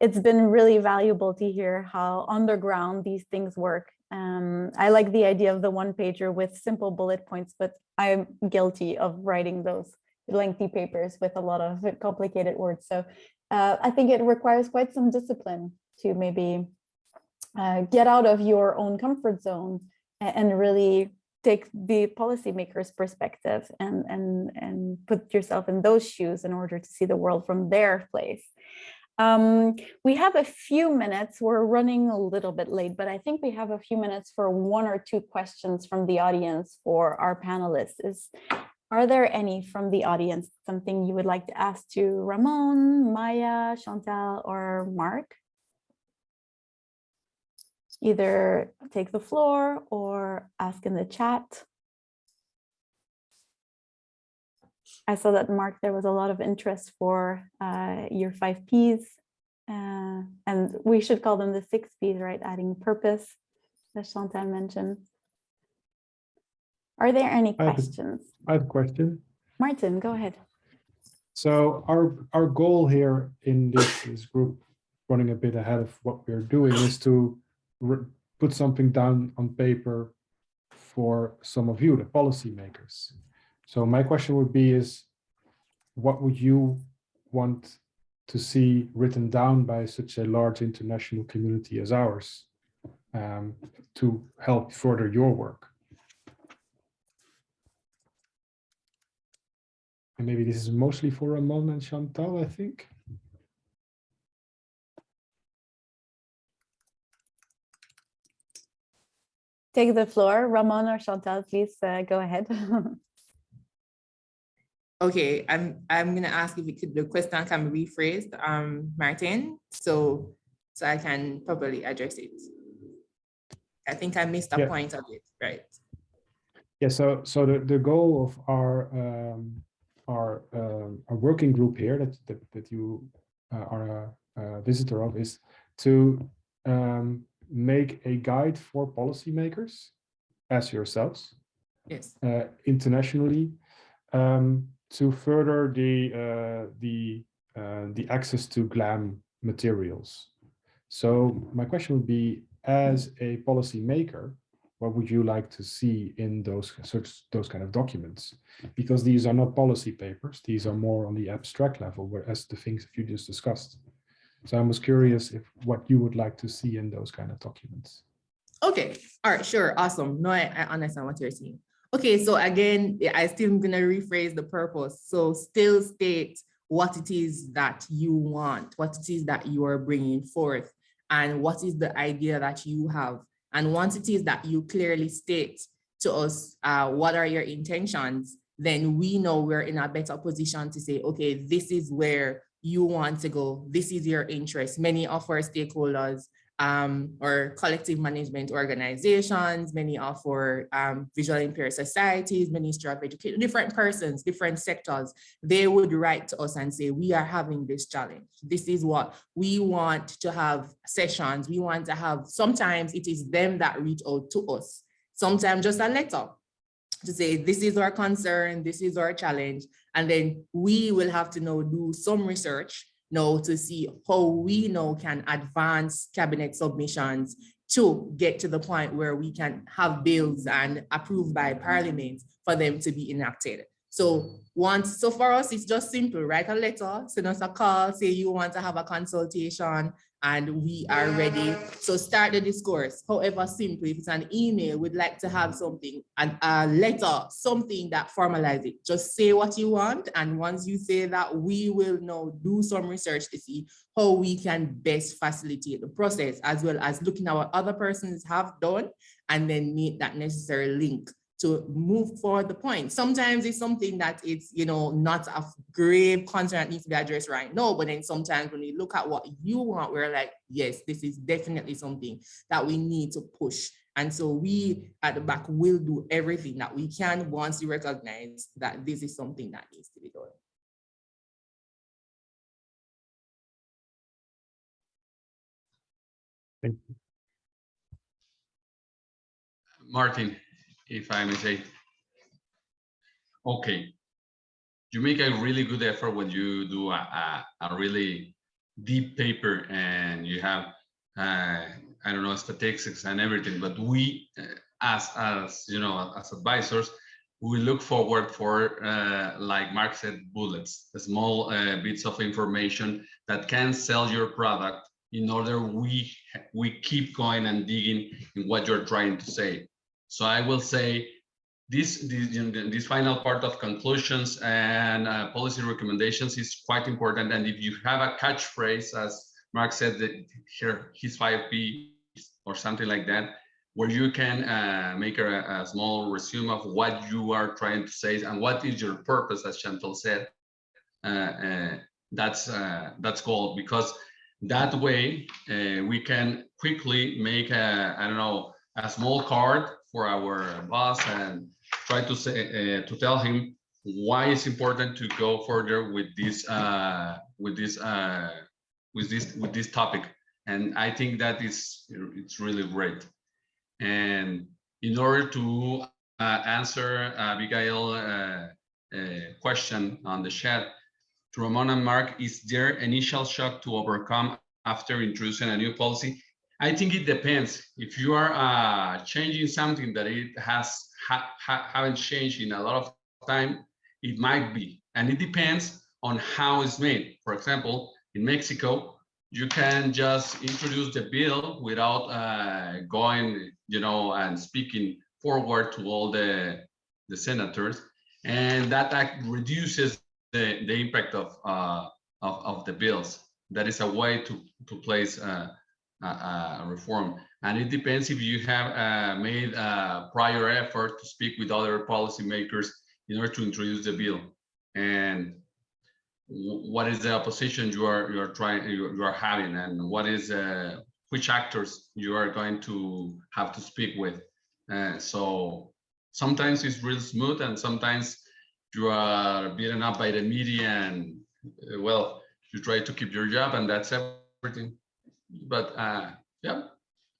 it's been really valuable to hear how underground these things work. Um, I like the idea of the one pager with simple bullet points, but I'm guilty of writing those lengthy papers with a lot of complicated words. So uh, I think it requires quite some discipline to maybe uh, get out of your own comfort zone and, really take the policymaker's perspective and, and, and put yourself in those shoes in order to see the world from their place. Um, we have a few minutes, we're running a little bit late, but I think we have a few minutes for one or two questions from the audience for our panelists. Is are there any from the audience, something you would like to ask to Ramon, Maya, Chantal, or Mark? Either take the floor or ask in the chat. I saw that, Mark, there was a lot of interest for uh, your five Ps. Uh, and we should call them the six Ps, right? Adding purpose, as Chantal mentioned. Are there any I have a- questions? I have a question. Maarten, go ahead. So our, our goal here in this, this group, running a bit ahead of what we're doing, is to put something down on paper for some of you, the policymakers. So my question would be is, what would you want to see written down by such a large international community as ours um, to help further your work? And maybe this is mostly for Ramon and Chantal, I think. Take the floor. Ramon or Chantal, please uh, go ahead. Okay, I'm I'm gonna ask if could, the question can be rephrased, um, Maarten, so so I can properly address it. I think I missed a Yeah. point of it, right? Yeah, so so the, the goal of our um, our um, our working group here that that, that you uh, are a, a visitor of is to um, make a guide for policymakers as yourselves Yes, uh, internationally um, to further the uh, the uh, the access to GLAM materials. So my question would be, as a policymaker, what would you like to see in those such those kind of documents? Because these are not policy papers; these are more on the abstract level, whereas the things that you just discussed. So I was curious if what you would like to see in those kind of documents. okay, all right, sure, awesome. No, I, I understand what you're saying. Okay, so again, I still gonna rephrase the purpose. So still state what it is that you want, what it is that you are bringing forth, and what is the idea that you have. And once it is that you clearly state to us, uh, what are your intentions, then we know we're in a better position to say, okay, this is where you want to go. This is your interest. Many of our stakeholders um, or collective management organizations, many of our um, visual impaired societies, Ministry of Education, different persons, different sectors, they would write to us and say, we are having this challenge. This is what we want to have sessions. We want to have, sometimes it is them that reach out to us. Sometimes just a letter to say, this is our concern, this is our challenge. And then we will have to now do some research now to see how we now can advance cabinet submissions to get to the point where we can have bills and approved by parliament for them to be enacted. So once, so for us, it's just simple, write a letter, send us a call, say you want to have a consultation and we are ready. So start the discourse, however simple, if it's an email, we'd like to have something, and a letter, something that formalize it. Just say what you want. And once you say that, we will now do some research to see how we can best facilitate the process, as well as looking at what other persons have done, and then make that necessary link to move forward the point. Sometimes it's something that it's, you know, not a grave concern that needs to be addressed right now, but then sometimes when we look at what you want, we're like, yes, this is definitely something that we need to push. And so we at the back will do everything that we can once we recognize that this is something that needs to be done. Thank you. Maarten, if I may say. Okay, you make a really good effort when you do a, a, a really deep paper and you have, uh, I don't know, statistics and everything, but we, uh, as, as you know, as advisors, we look forward for, uh, like Mark said, bullets, small uh, bits of information that can sell your product in order we we keep going and digging in what you're trying to say. So I will say this, this, this final part of conclusions and uh, policy recommendations is quite important. And if you have a catchphrase, as Mark said, that here his five P or something like that, where you can uh, make a, a, small resume of what you are trying to say and what is your purpose, as Chantal said. Uh, uh that's uh, that's gold because that way uh, we can quickly make a I don't know a small card for our boss and try to say uh, to tell him why it's important to go further with this uh, with this uh, with this with this topic. And i think that is it's really great. And in order to uh, answer abigail uh, uh, question on the chat to ramon and mark is there initial shock to overcome after introducing a new policy I think it depends. If you are uh, changing something that it has ha, ha, haven't changed in a lot of time, it might be, and it depends on how it's made. For example, in Mexico, you can just introduce the bill without uh, going, you know, and speaking forward to all the the senators, and that act reduces the the impact of uh, of, of the bills. That is a way to to place. Uh, reform. And it depends if you have uh, made a prior effort to speak with other policymakers in order to introduce the bill. And what is the opposition you are you are trying you, you are having, and what is uh, which actors you are going to have to speak with. Uh, so sometimes it's real smooth, and sometimes you are beaten up by the media, and uh, well, you try to keep your job, and that's everything but uh, yeah,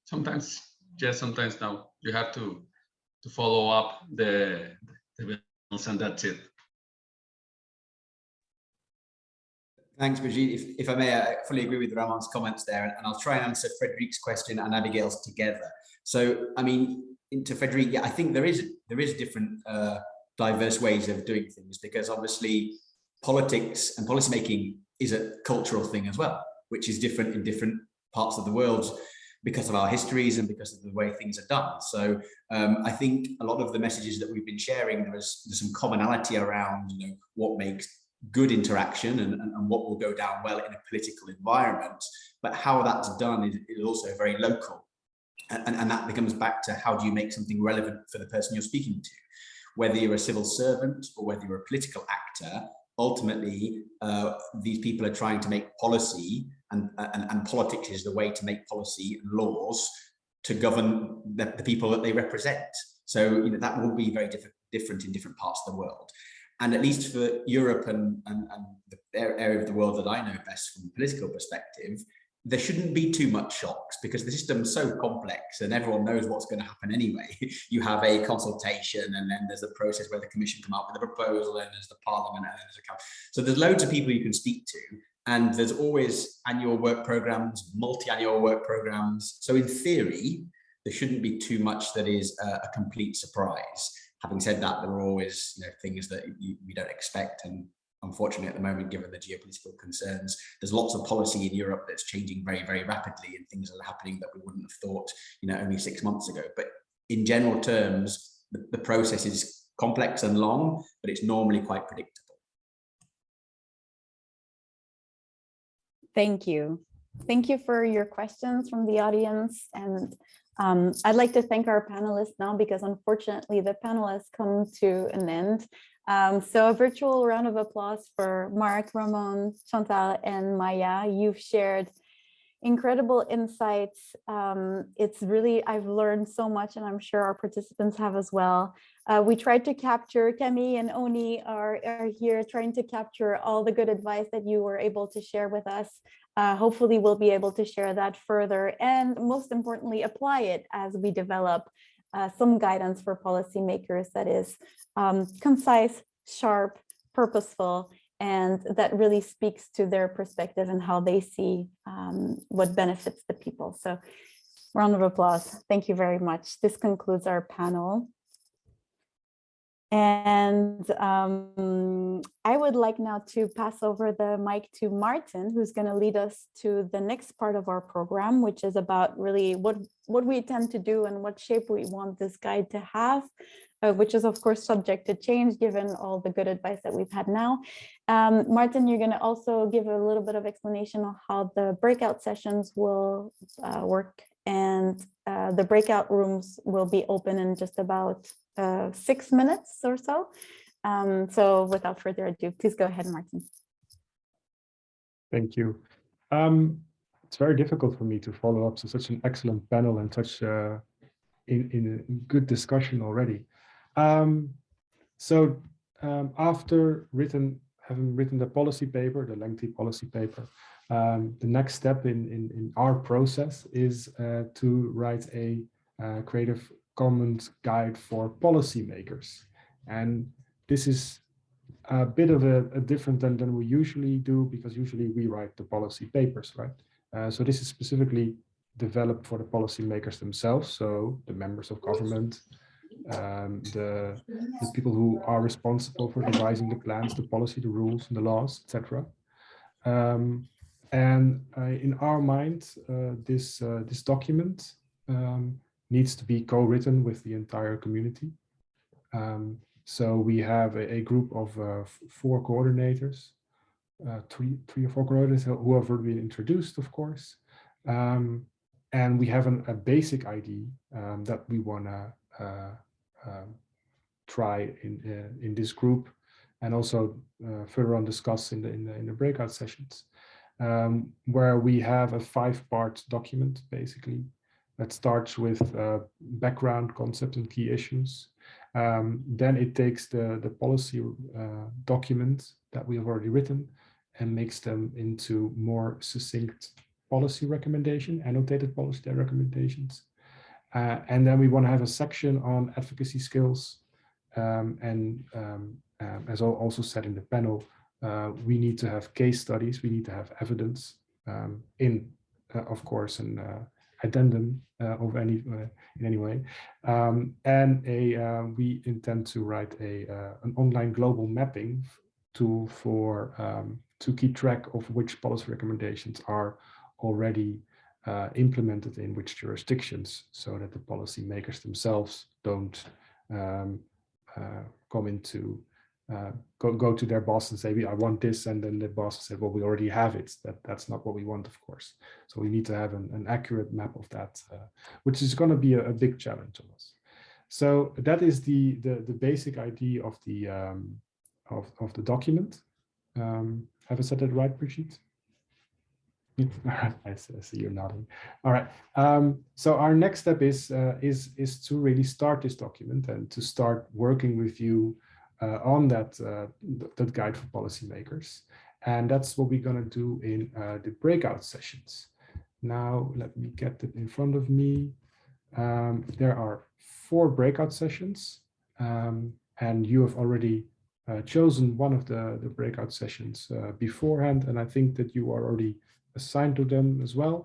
sometimes yes, sometimes no. You have to to follow up the the and that's it. Thanks, Brigitte. If, if I may, I fully agree with Ramon's comments there, and I'll try and answer Frederick's question and Abigail's together. So, I mean, into Frederick, yeah, I think there is there is different uh, diverse ways of doing things because obviously politics and policymaking is a cultural thing as well, which is different in different parts of the world because of our histories and because of the way things are done. So um, I think a lot of the messages that we've been sharing, there's, there's some commonality around you know, what makes good interaction and, and, and, what will go down well in a political environment. But how that's done is, is also very local. And, and that becomes back to how do you make something relevant for the person you're speaking to. whether you're a civil servant or whether you're a political actor, ultimately, uh, these people are trying to make policy and, and, and politics is the way to make policy and laws to govern the, the people that they represent. So you know, that will be very diff different in different parts of the world. And at least for Europe and, and, and the area of the world that I know best from a political perspective, there shouldn't be too much shocks because the system's so complex and everyone knows what's going to happen anyway. you have a consultation and then there's a process where the commission come up with a proposal and there's the parliament and then there's a council. so there's loads of people you can speak to and there's always annual work programs, multi-annual work programs. So in theory, there shouldn't be too much that is a, a complete surprise. Having said that, there are always you know, things that you, we don't expect and unfortunately at the moment, given the geopolitical concerns, there's lots of policy in Europe that's changing very, very rapidly and things are happening that we wouldn't have thought, you know, only six months ago. But in general terms, the, the process is complex and long, but it's normally quite predictable. Thank you. Thank you for your questions from the audience. And um, I'd like to thank our panelists now because unfortunately the panelists come to an end. Um, so a virtual round of applause for Mark, Ramon, Chantal, and Maya. You've shared incredible insights. Um, it's really, I've learned so much and I'm sure our participants have as well. Uh, we tried to capture, Kemi and Oni are, are here trying to capture all the good advice that you were able to share with us. Uh, hopefully we'll be able to share that further and most importantly, apply it as we develop uh, some guidance for policymakers that is um, concise, sharp, purposeful, and that really speaks to their perspective and how they see um, what benefits the people. So round of applause. Thank you very much. This concludes our panel. And um, I would like now to pass over the mic to Maarten, who's going to lead us to the next part of our program, which is about really what, what we tend to do and what shape we want this guide to have, uh, which is of course subject to change given all the good advice that we've had now. Um, Maarten, you're going to also give a little bit of explanation on how the breakout sessions will uh, work and uh, the breakout rooms will be open in just about uh, six minutes or so. Um, so without further ado, please go ahead, Maarten. Thank you. Um, it's very difficult for me to follow up to such an excellent panel and such uh, in, in a good discussion already. Um, so um, after written, having written the policy paper, the lengthy policy paper, um, the next step in, in, in our process is uh, to write a uh, Creative Commons guide for policymakers. And this is a bit of a, a, different than, than we usually do because usually we write the policy papers, right? Uh, so this is specifically developed for the policymakers themselves. So the members of government, um, the, the people who are responsible for devising the plans, the policy, the rules, and the laws, etc. Um, and uh, in our mind, uh, this, uh, this document um, needs to be co-written with the entire community. Um, so we have a, a group of uh, four coordinators, uh, three, three or four coordinators who have already been introduced, of course. Um, and we have an, a basic ID um, that we want to uh, um, try in, in this group and also further on discuss in the, in the, in the breakout sessions um, where we have a five-part document, basically, that starts with uh, background concept and key issues. Um, then it takes the, the policy uh, document that we have already written and makes them into more succinct policy recommendation, annotated policy recommendations. Uh, and then we want to have a section on advocacy skills um, and um, um as also said in the panel, uh, we need to have case studies, we need to have evidence um, in, uh, of course, an uh, addendum uh, of any uh, in any way. Um, and a we intend to write a an online global mapping tool for um, to keep track of which policy recommendations are already uh, implemented in which jurisdictions so that the policymakers themselves don't um, uh, come into uh, go, go to their boss and say, I want this. And then the boss said, well, we already have it. That, that's not what we want, of course. So we need to have an, an accurate map of that, uh, which is going to be a, a, big challenge to us. So that is the, the, the basic idea of the, um, of, of the document. Um, have I said that right, Brigitte? All right, I see, you're nodding. All right. Um, so our next step is uh, is is to really start this document and to start working with you uh, on that uh, th that guide for policymakers. And that's what we're going to do in uh, the breakout sessions. Now, let me get it in front of me. Um, there are four breakout sessions, um, and you have already uh, chosen one of the, the breakout sessions uh, beforehand, and I think that you are already assigned to them as well.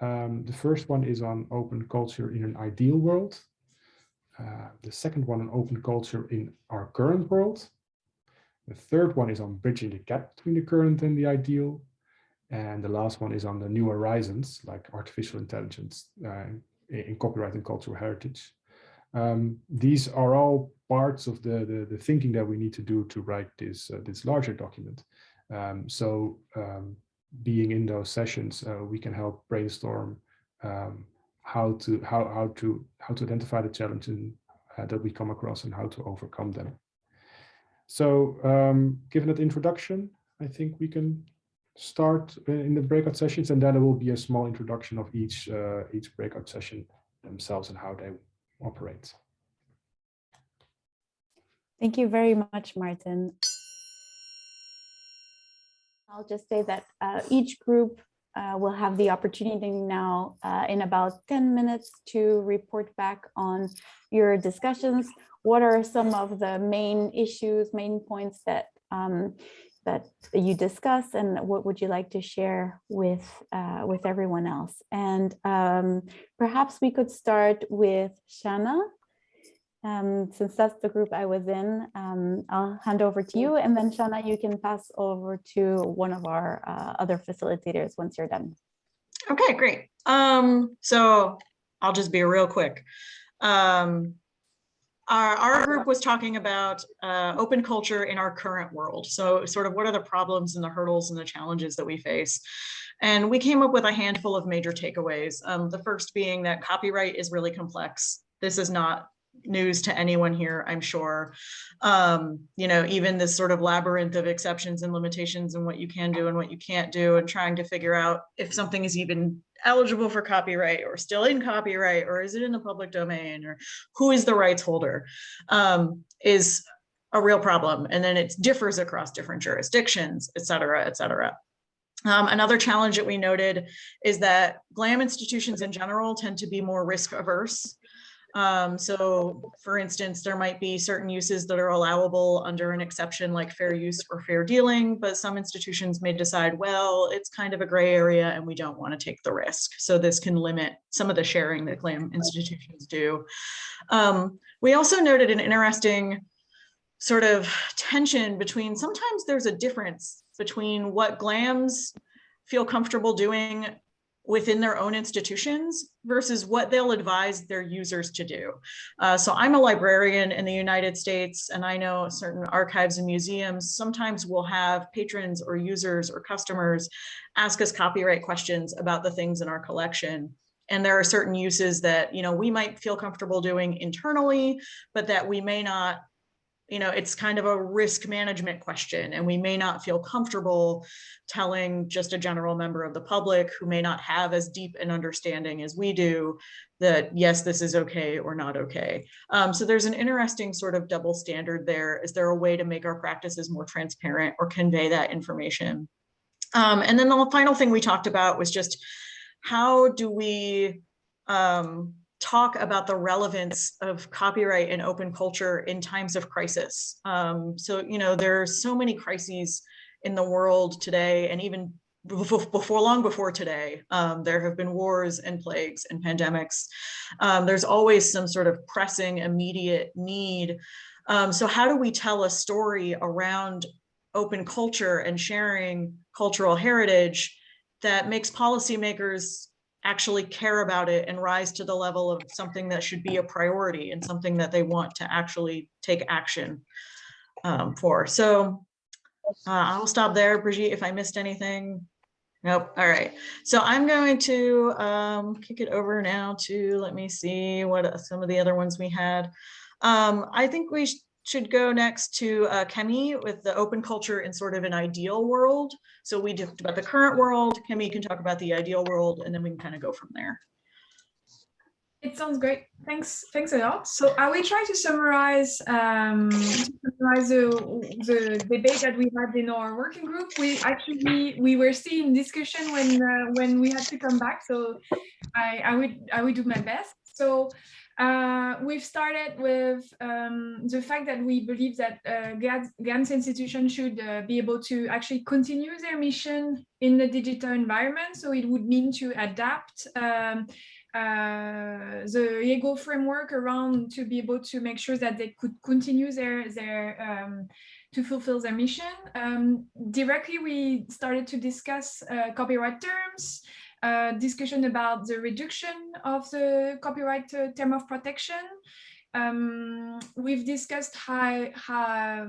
Um, the first one is on open culture in an ideal world. Uh, the second one on open culture in our current world. The third one is on bridging the gap between the current and the ideal. And the last one is on the new horizons, like artificial intelligence uh, in copyright and cultural heritage. Um, these are all parts of the, the, the, thinking that we need to do to write this, uh, this larger document. Um, so um, being in those sessions, uh, we can help brainstorm um, how to how how to how to identify the challenges uh, that we come across and how to overcome them. So, um, given that introduction, I think we can start in the breakout sessions, and then there will be a small introduction of each uh, each breakout session themselves and how they operate. Thank you very much, Maarten. I'll just say that uh, each group uh, will have the opportunity now uh, in about 10 minutes to report back on your discussions. What are some of the main issues, main points that um, that you discuss and what would you like to share with uh, with everyone else? And um, perhaps we could start with Shana um, since that's the group I was in, um, I'll hand over to you and then Shana, you can pass over to one of our uh, other facilitators once you're done. Okay, great. Um, so I'll just be real quick. Um, our, our group was talking about uh, open culture in our current world. So sort of what are the problems and the hurdles and the challenges that we face? And we came up with a handful of major takeaways. Um, the first being that copyright is really complex. This is not news to anyone here, I'm sure. Um, you know, even this sort of labyrinth of exceptions and limitations and what you can do and what you can't do and trying to figure out if something is even eligible for copyright or still in copyright or is it in the public domain or who is the rights holder um, is a real problem. And then it differs across different jurisdictions, et cetera, et cetera. Um, another challenge that we noted is that GLAM institutions in general tend to be more risk averse um, so for instance, there might be certain uses that are allowable under an exception like fair use or fair dealing, but some institutions may decide, well, it's kind of a gray area and we don't want to take the risk. So this can limit some of the sharing that GLAM institutions do. Um, we also noted an interesting sort of tension between sometimes there's a difference between what GLAMs feel comfortable doing within their own institutions versus what they'll advise their users to do. Uh, so I'm a librarian in the United States and I know certain archives and museums sometimes will have patrons or users or customers ask us copyright questions about the things in our collection. And there are certain uses that, you know, we might feel comfortable doing internally, but that we may not you know, it's kind of a risk management question and we may not feel comfortable telling just a general member of the public who may not have as deep an understanding as we do that yes, this is okay or not okay. Um, so there's an interesting sort of double standard there. Is there a way to make our practices more transparent or convey that information? Um, and then the final thing we talked about was just how do we um, talk about the relevance of copyright and open culture in times of crisis. Um, so, you know, there are so many crises in the world today and even before long before today, um, there have been wars and plagues and pandemics. Um, there's always some sort of pressing immediate need. Um, so how do we tell a story around open culture and sharing cultural heritage that makes policymakers actually care about it and rise to the level of something that should be a priority and something that they want to actually take action um, for. So uh, I'll stop there, Brigitte, if I missed anything. Nope. All right. So I'm going to um, kick it over now to, let me see what some of the other ones we had. Um, I think we should go next to uh, Kemi with the open culture in sort of an ideal world. So we talked about the current world. Kemi can talk about the ideal world, and then we can kind of go from there. It sounds great. Thanks. Thanks a lot. So I will try to summarize um, to summarize the, the debate that we had in our working group. We actually we were still in discussion when uh, when we had to come back. So I I would I would do my best. So uh, we've started with um, the fact that we believe that uh, GLAMs institutions should uh, be able to actually continue their mission in the digital environment. So it would mean to adapt um, uh, the EGO framework around to be able to make sure that they could continue their, their um, to fulfill their mission. Um, directly, we started to discuss uh, copyright terms, uh, discussion about the reduction of the copyright uh, term of protection. Um, we've discussed how, how,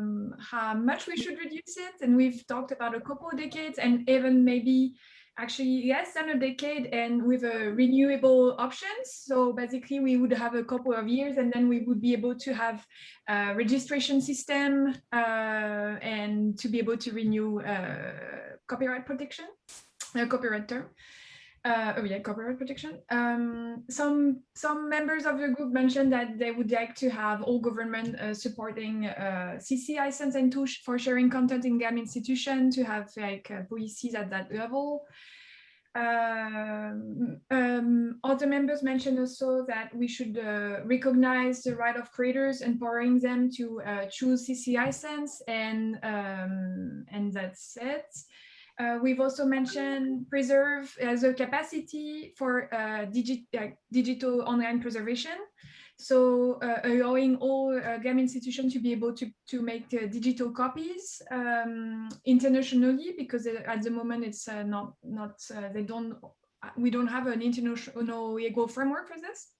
how much we should reduce it, and we've talked about a couple of decades and even maybe actually less than a decade and with a renewable options. So basically we would have a couple of years and then we would be able to have a registration system uh, and to be able to renew uh, copyright protection, uh, copyright term. Uh, oh yeah, copyright protection. Um, some some members of the group mentioned that they would like to have all government uh, supporting uh, CC license and tools for sharing content in GLAM institution to have like uh, policies at that level. Um, um, other members mentioned also that we should uh, recognize the right of creators, empowering them to uh, choose CC license, and um, and that's it. Uh, we've also mentioned preserve as a capacity for uh, digi uh, digital online preservation. So uh, allowing all uh, GLAM institutions to be able to, to make uh, digital copies um, internationally, because at the moment it's not, not they don't, we don't have an international legal framework for this.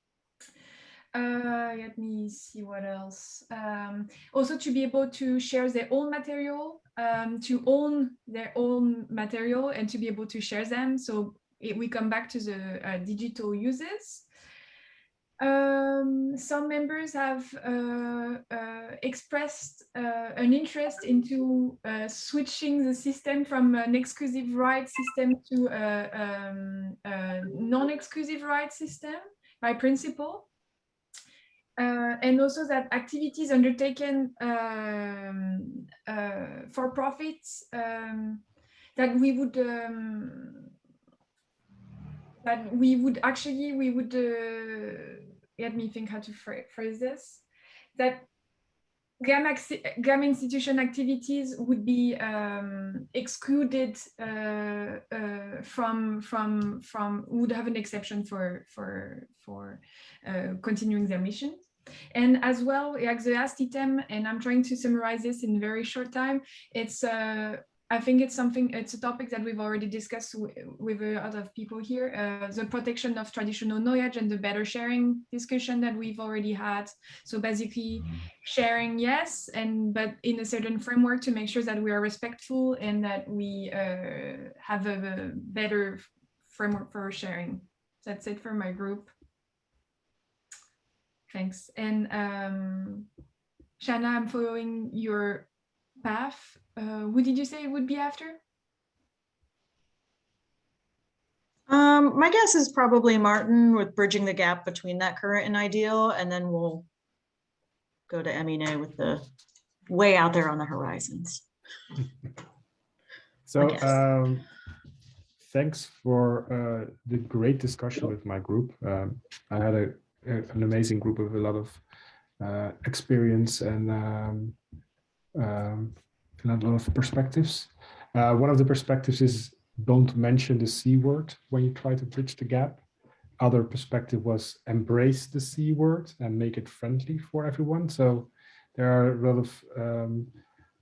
Uh, let me see what else. Um, also to be able to share their own material, um, to own their own material and to be able to share them. So it, we come back to the uh, digital uses. Um, some members have uh, uh, expressed uh, an interest into uh, switching the system from an exclusive right system to a, um, non-exclusive right system by principle. Uh, and also that activities undertaken um, uh, for profits um, that we would um, that we would actually we would uh, let me think how to phrase this that GLAM, GLAM institution activities would be um, excluded uh, uh, from from from would have an exception for for for uh, continuing their mission. And as well, like the last item, and I'm trying to summarize this in very short time, it's uh, I think it's something, it's a topic that we've already discussed with a lot of people here, uh, the protection of traditional knowledge and the better sharing discussion that we've already had. So basically sharing, yes, and but in a certain framework to make sure that we are respectful and that we uh, have a, a better framework for sharing. That's it for my group. Thanks. And um, Shanna, I'm following your path. Uh, who did you say it would be after? Um, my guess is probably Maarten with bridging the gap between that current and ideal, and then we'll go to Emine with the way out there on the horizons. so um, thanks for uh, the great discussion with my group. Um, I had a an amazing group with a lot of uh, experience and um, um, a lot of perspectives. Uh, one of the perspectives is don't mention the C word when you try to bridge the gap. Other perspective was embrace the C word and make it friendly for everyone. So there are a lot of um,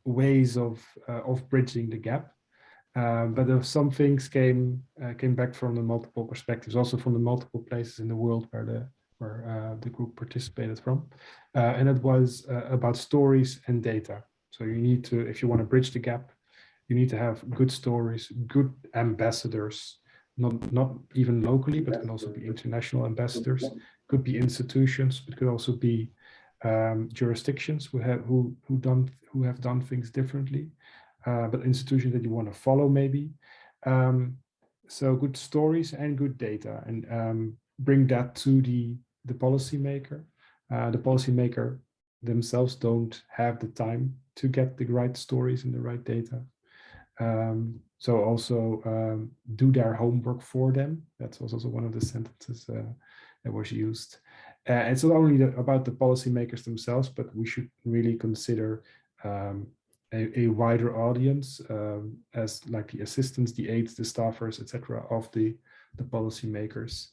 ways of uh, of bridging the gap. Um, but some things came uh, came back from the multiple perspectives, also from the multiple places in the world where the where uh, the group participated from. Uh, and it was uh, about stories and data. So you need to, if you want to bridge the gap, you need to have good stories, good ambassadors, not, not even locally, but can also be international ambassadors, could be institutions, but could also be um, jurisdictions who have who who done who have done things differently, uh, but institutions that you want to follow maybe. Um, so good stories and good data, and um, bring that to the the policymaker. Uh, the policymaker themselves don't have the time to get the right stories and the right data. Um, so also um, do their homework for them. That's also one of the sentences uh, that was used. Uh, it's not only the, about the policymakers themselves, but we should really consider um, a, a, wider audience um, as like the assistants, the aides, the staffers, etc. of the, the policymakers.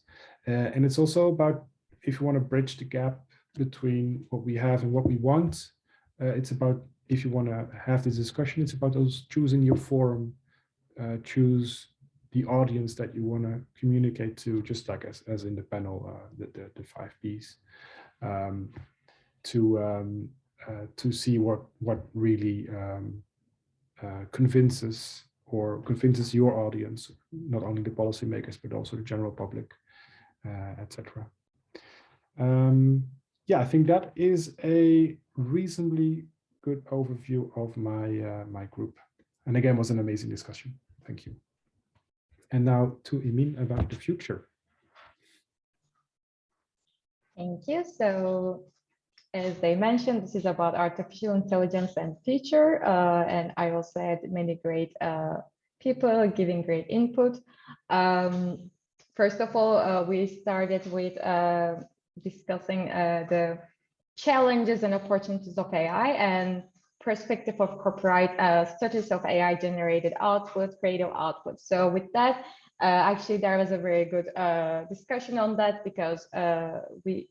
Uh, and it's also about if you want to bridge the gap between what we have and what we want, uh, it's about if you want to have this discussion, it's about those choosing your forum, uh, choose the audience that you want to communicate to, just like as, as in the panel, uh, the, the, the, five Ps, um, to um, uh, to see what what really um, uh, convinces or convinces your audience, not only the policymakers, but also the general public, uh, etc. Um, yeah, I think that is a reasonably good overview of my uh, my group. And again, was an amazing discussion. Thank you. And now to Emin about the future. Thank you. So as they mentioned, this is about artificial intelligence and future. Uh, and I also had many great uh, people giving great input. Um, first of all, uh, we started with uh, discussing uh, the challenges and opportunities of AI and perspective of copyright uh, studies of AI generated output, creative output. So with that, uh, actually there was a very good uh, discussion on that because uh, we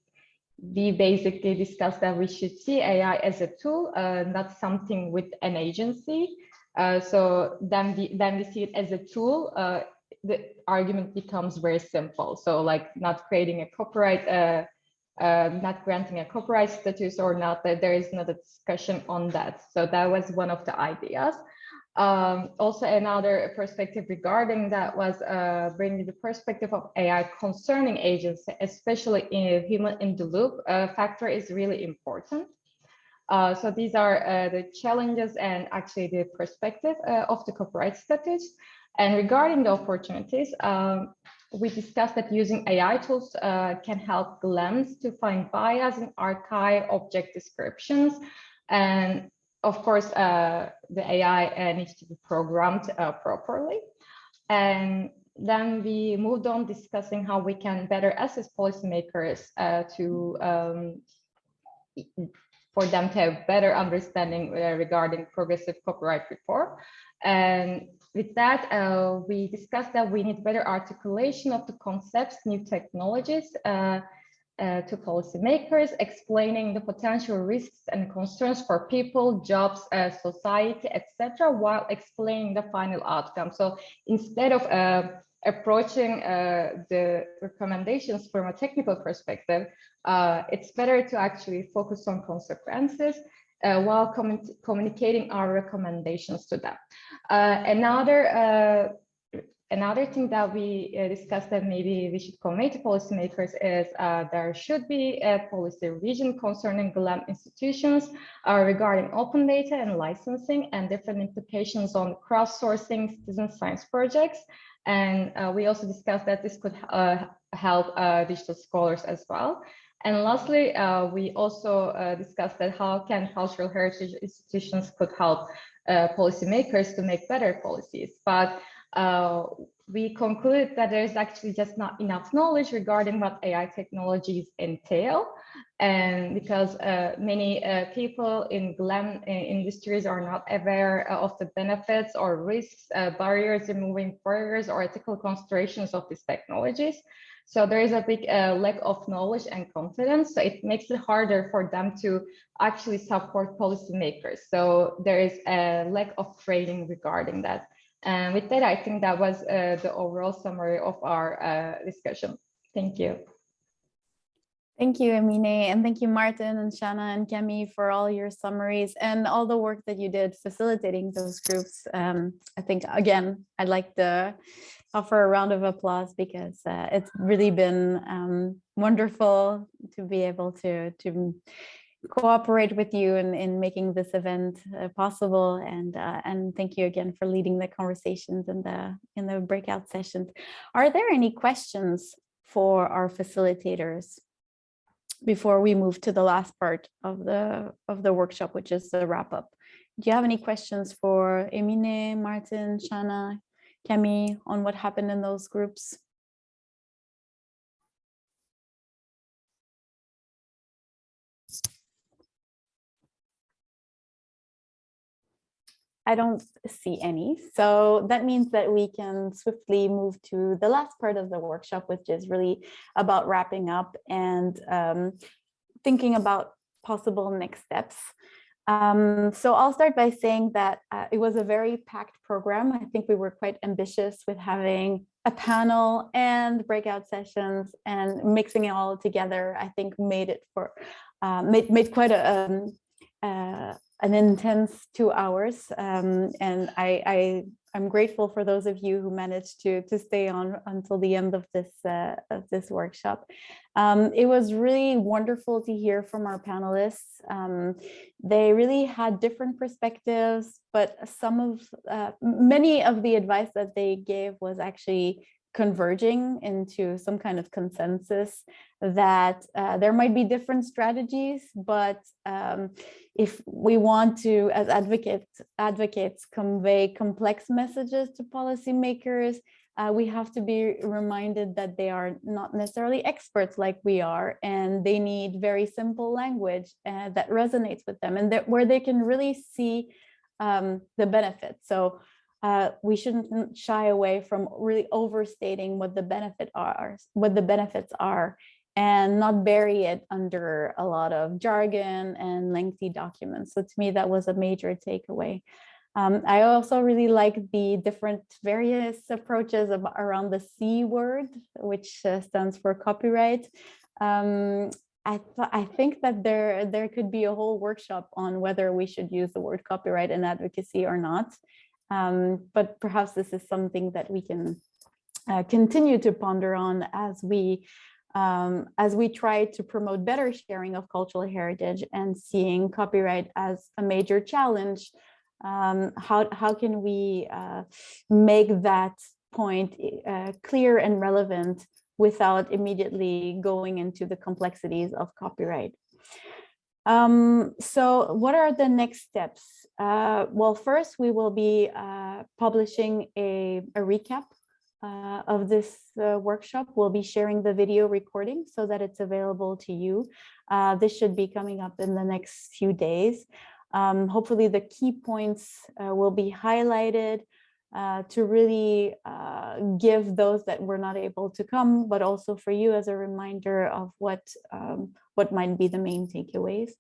we basically discussed that we should see AI as a tool, uh, not something with an agency. Uh, so then we then we see it as a tool. the argument becomes very simple. So like not creating a copyright uh, not granting a copyright status or not, that there is not a discussion on that. So that was one of the ideas. Um, also, another perspective regarding that was uh, bringing the perspective of AI concerning agents, especially in human in the loop uh, factor is really important. Uh, so these are uh, the challenges and actually the perspective uh, of the copyright status. And regarding the opportunities, um, we discussed that using AI tools uh, can help GLAMs to find bias in archive object descriptions. And of course, uh, the AI uh, needs to be programmed uh, properly. And then we moved on discussing how we can better assist policymakers uh, to um, for them to have better understanding regarding progressive copyright reform. And with that, uh, we discussed that we need better articulation of the concepts, new technologies uh, uh, to policymakers, explaining the potential risks and concerns for people, jobs, uh, society, etc., while explaining the final outcome. So instead of uh, approaching uh, the recommendations from a technical perspective, it's better to actually focus on consequences uh, while communicating our recommendations to them. Uh, another uh, another thing that we uh, discussed that maybe we should convey to policymakers is uh, there should be a policy revision concerning GLAM institutions uh, regarding open data and licensing and different implications on crowdsourcing citizen science projects. And we also discussed that this could help digital scholars as well. And lastly, uh, we also uh, discussed that how can cultural heritage institutions could help uh, policymakers to make better policies. But uh, we concluded that there is actually just not enough knowledge regarding what AI technologies entail. And because uh, many uh, people in GLAM industries are not aware of the benefits or risks, barriers, removing barriers or ethical considerations of these technologies. So there is a big uh, lack of knowledge and confidence. So it makes it harder for them to actually support policymakers. So there is a lack of training regarding that. And with that, I think that was uh, the overall summary of our uh, discussion. Thank you. Thank you, Amine, and thank you, Maarten and Shanna and Kemi for all your summaries and all the work that you did facilitating those groups. Um, I think, again, I'd like to offer a round of applause because uh, it's really been um, wonderful to be able to, to cooperate with you in, in making this event uh, possible. And, uh, and thank you again for leading the conversations in the, in the breakout sessions. Are there any questions for our facilitators? before we move to the last part of the of the workshop, which is the wrap up. Do you have any questions for Emine, Maarten, Shana, Kemi on what happened in those groups? I don't see any. So that means that we can swiftly move to the last part of the workshop, which is really about wrapping up and um, thinking about possible next steps. Um, so I'll start by saying that uh, it was a very packed program. I think we were quite ambitious with having a panel and breakout sessions and mixing it all together. I think made it for uh, made made quite a um, uh, an intense two hours. Um, and I, I, am grateful for those of you who managed to, to stay on until the end of this, uh, of this workshop. Um, it was really wonderful to hear from our panelists. Um, they really had different perspectives, but some of, uh, many of the advice that they gave was actually converging into some kind of consensus that uh, there might be different strategies, but um, if we want to, as advocates, advocates convey complex messages to policymakers, uh, we have to be reminded that they are not necessarily experts like we are, and they need very simple language uh, that resonates with them and that where they can really see um, the benefits. So uh, we shouldn't shy away from really overstating what the benefit are, what the benefits are, and not bury it under a lot of jargon and lengthy documents. So to me, that was a major takeaway. Um, I also really like the different various approaches of, around the C word, which uh, stands for copyright. Um, I, I think that there, there could be a whole workshop on whether we should use the word copyright in advocacy or not. Um, but perhaps this is something that we can uh, continue to ponder on as we um, as we try to promote better sharing of cultural heritage and seeing copyright as a major challenge, um, how, how can we uh, make that point uh, clear and relevant without immediately going into the complexities of copyright? Um, so what are the next steps? Uh, well, first we will be uh, publishing a, a recap uh, of this uh, workshop. We'll be sharing the video recording so that it's available to you. Uh, this should be coming up in the next few days. Um, hopefully the key points uh, will be highlighted to really give those that were not able to come, but also for you as a reminder of what, um, what might be the main takeaways.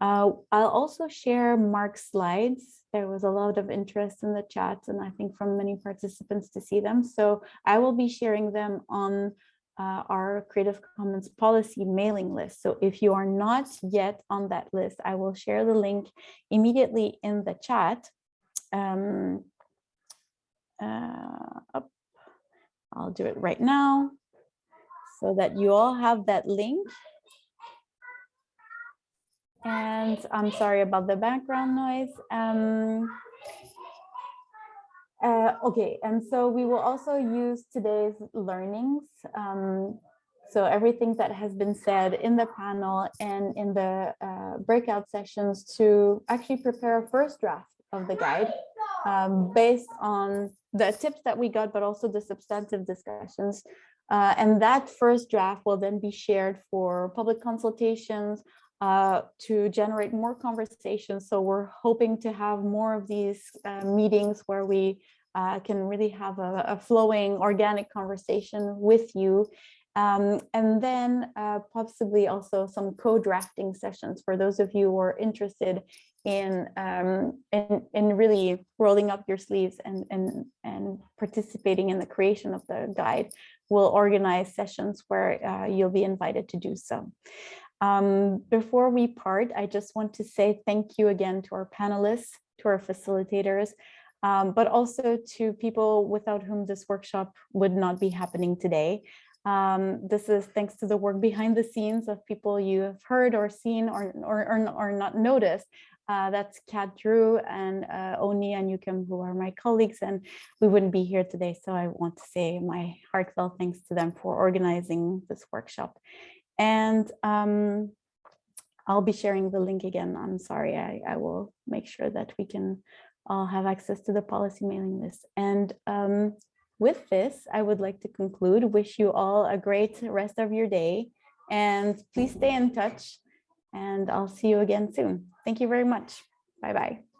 I'll also share Mark's slides there was a lot of interest in the chat and I think from many participants to see them. So I will be sharing them on uh, our Creative Commons policy mailing list. So if you are not yet on that list, I will share the link immediately in the chat. Um, uh, I'll do it right now so that you all have that link. And I'm sorry about the background noise. Um, uh, okay, and so we will also use today's learnings. Um, so everything that has been said in the panel and in the uh, breakout sessions to actually prepare a first draft of the guide um, based on the tips that we got, but also the substantive discussions. Uh, and that first draft will then be shared for public consultations, uh, to generate more conversations. So we're hoping to have more of these uh, meetings where we uh, can really have a, a, flowing organic conversation with you. Um, and then uh, possibly also some co-drafting sessions for those of you who are interested in, um, in, in really rolling up your sleeves and, and, and participating in the creation of the guide. we'll organize sessions where uh, you'll be invited to do so. Um, before we part, I just want to say thank you again to our panelists, to our facilitators, um, but also to people without whom this workshop would not be happening today. Um, this is thanks to the work behind the scenes of people you have heard or seen or, or, or, or not noticed. Uh, that's Kat Drew and uh, Oni and Yukim, who are my colleagues, and we wouldn't be here today. So I want to say my heartfelt thanks to them for organizing this workshop. And um, I'll be sharing the link again. I'm sorry, I, I will make sure that we can all have access to the policy mailing list. And um, with this, I would like to conclude, wish you all a great rest of your day and please stay in touch and I'll see you again soon. Thank you very much. Bye-bye.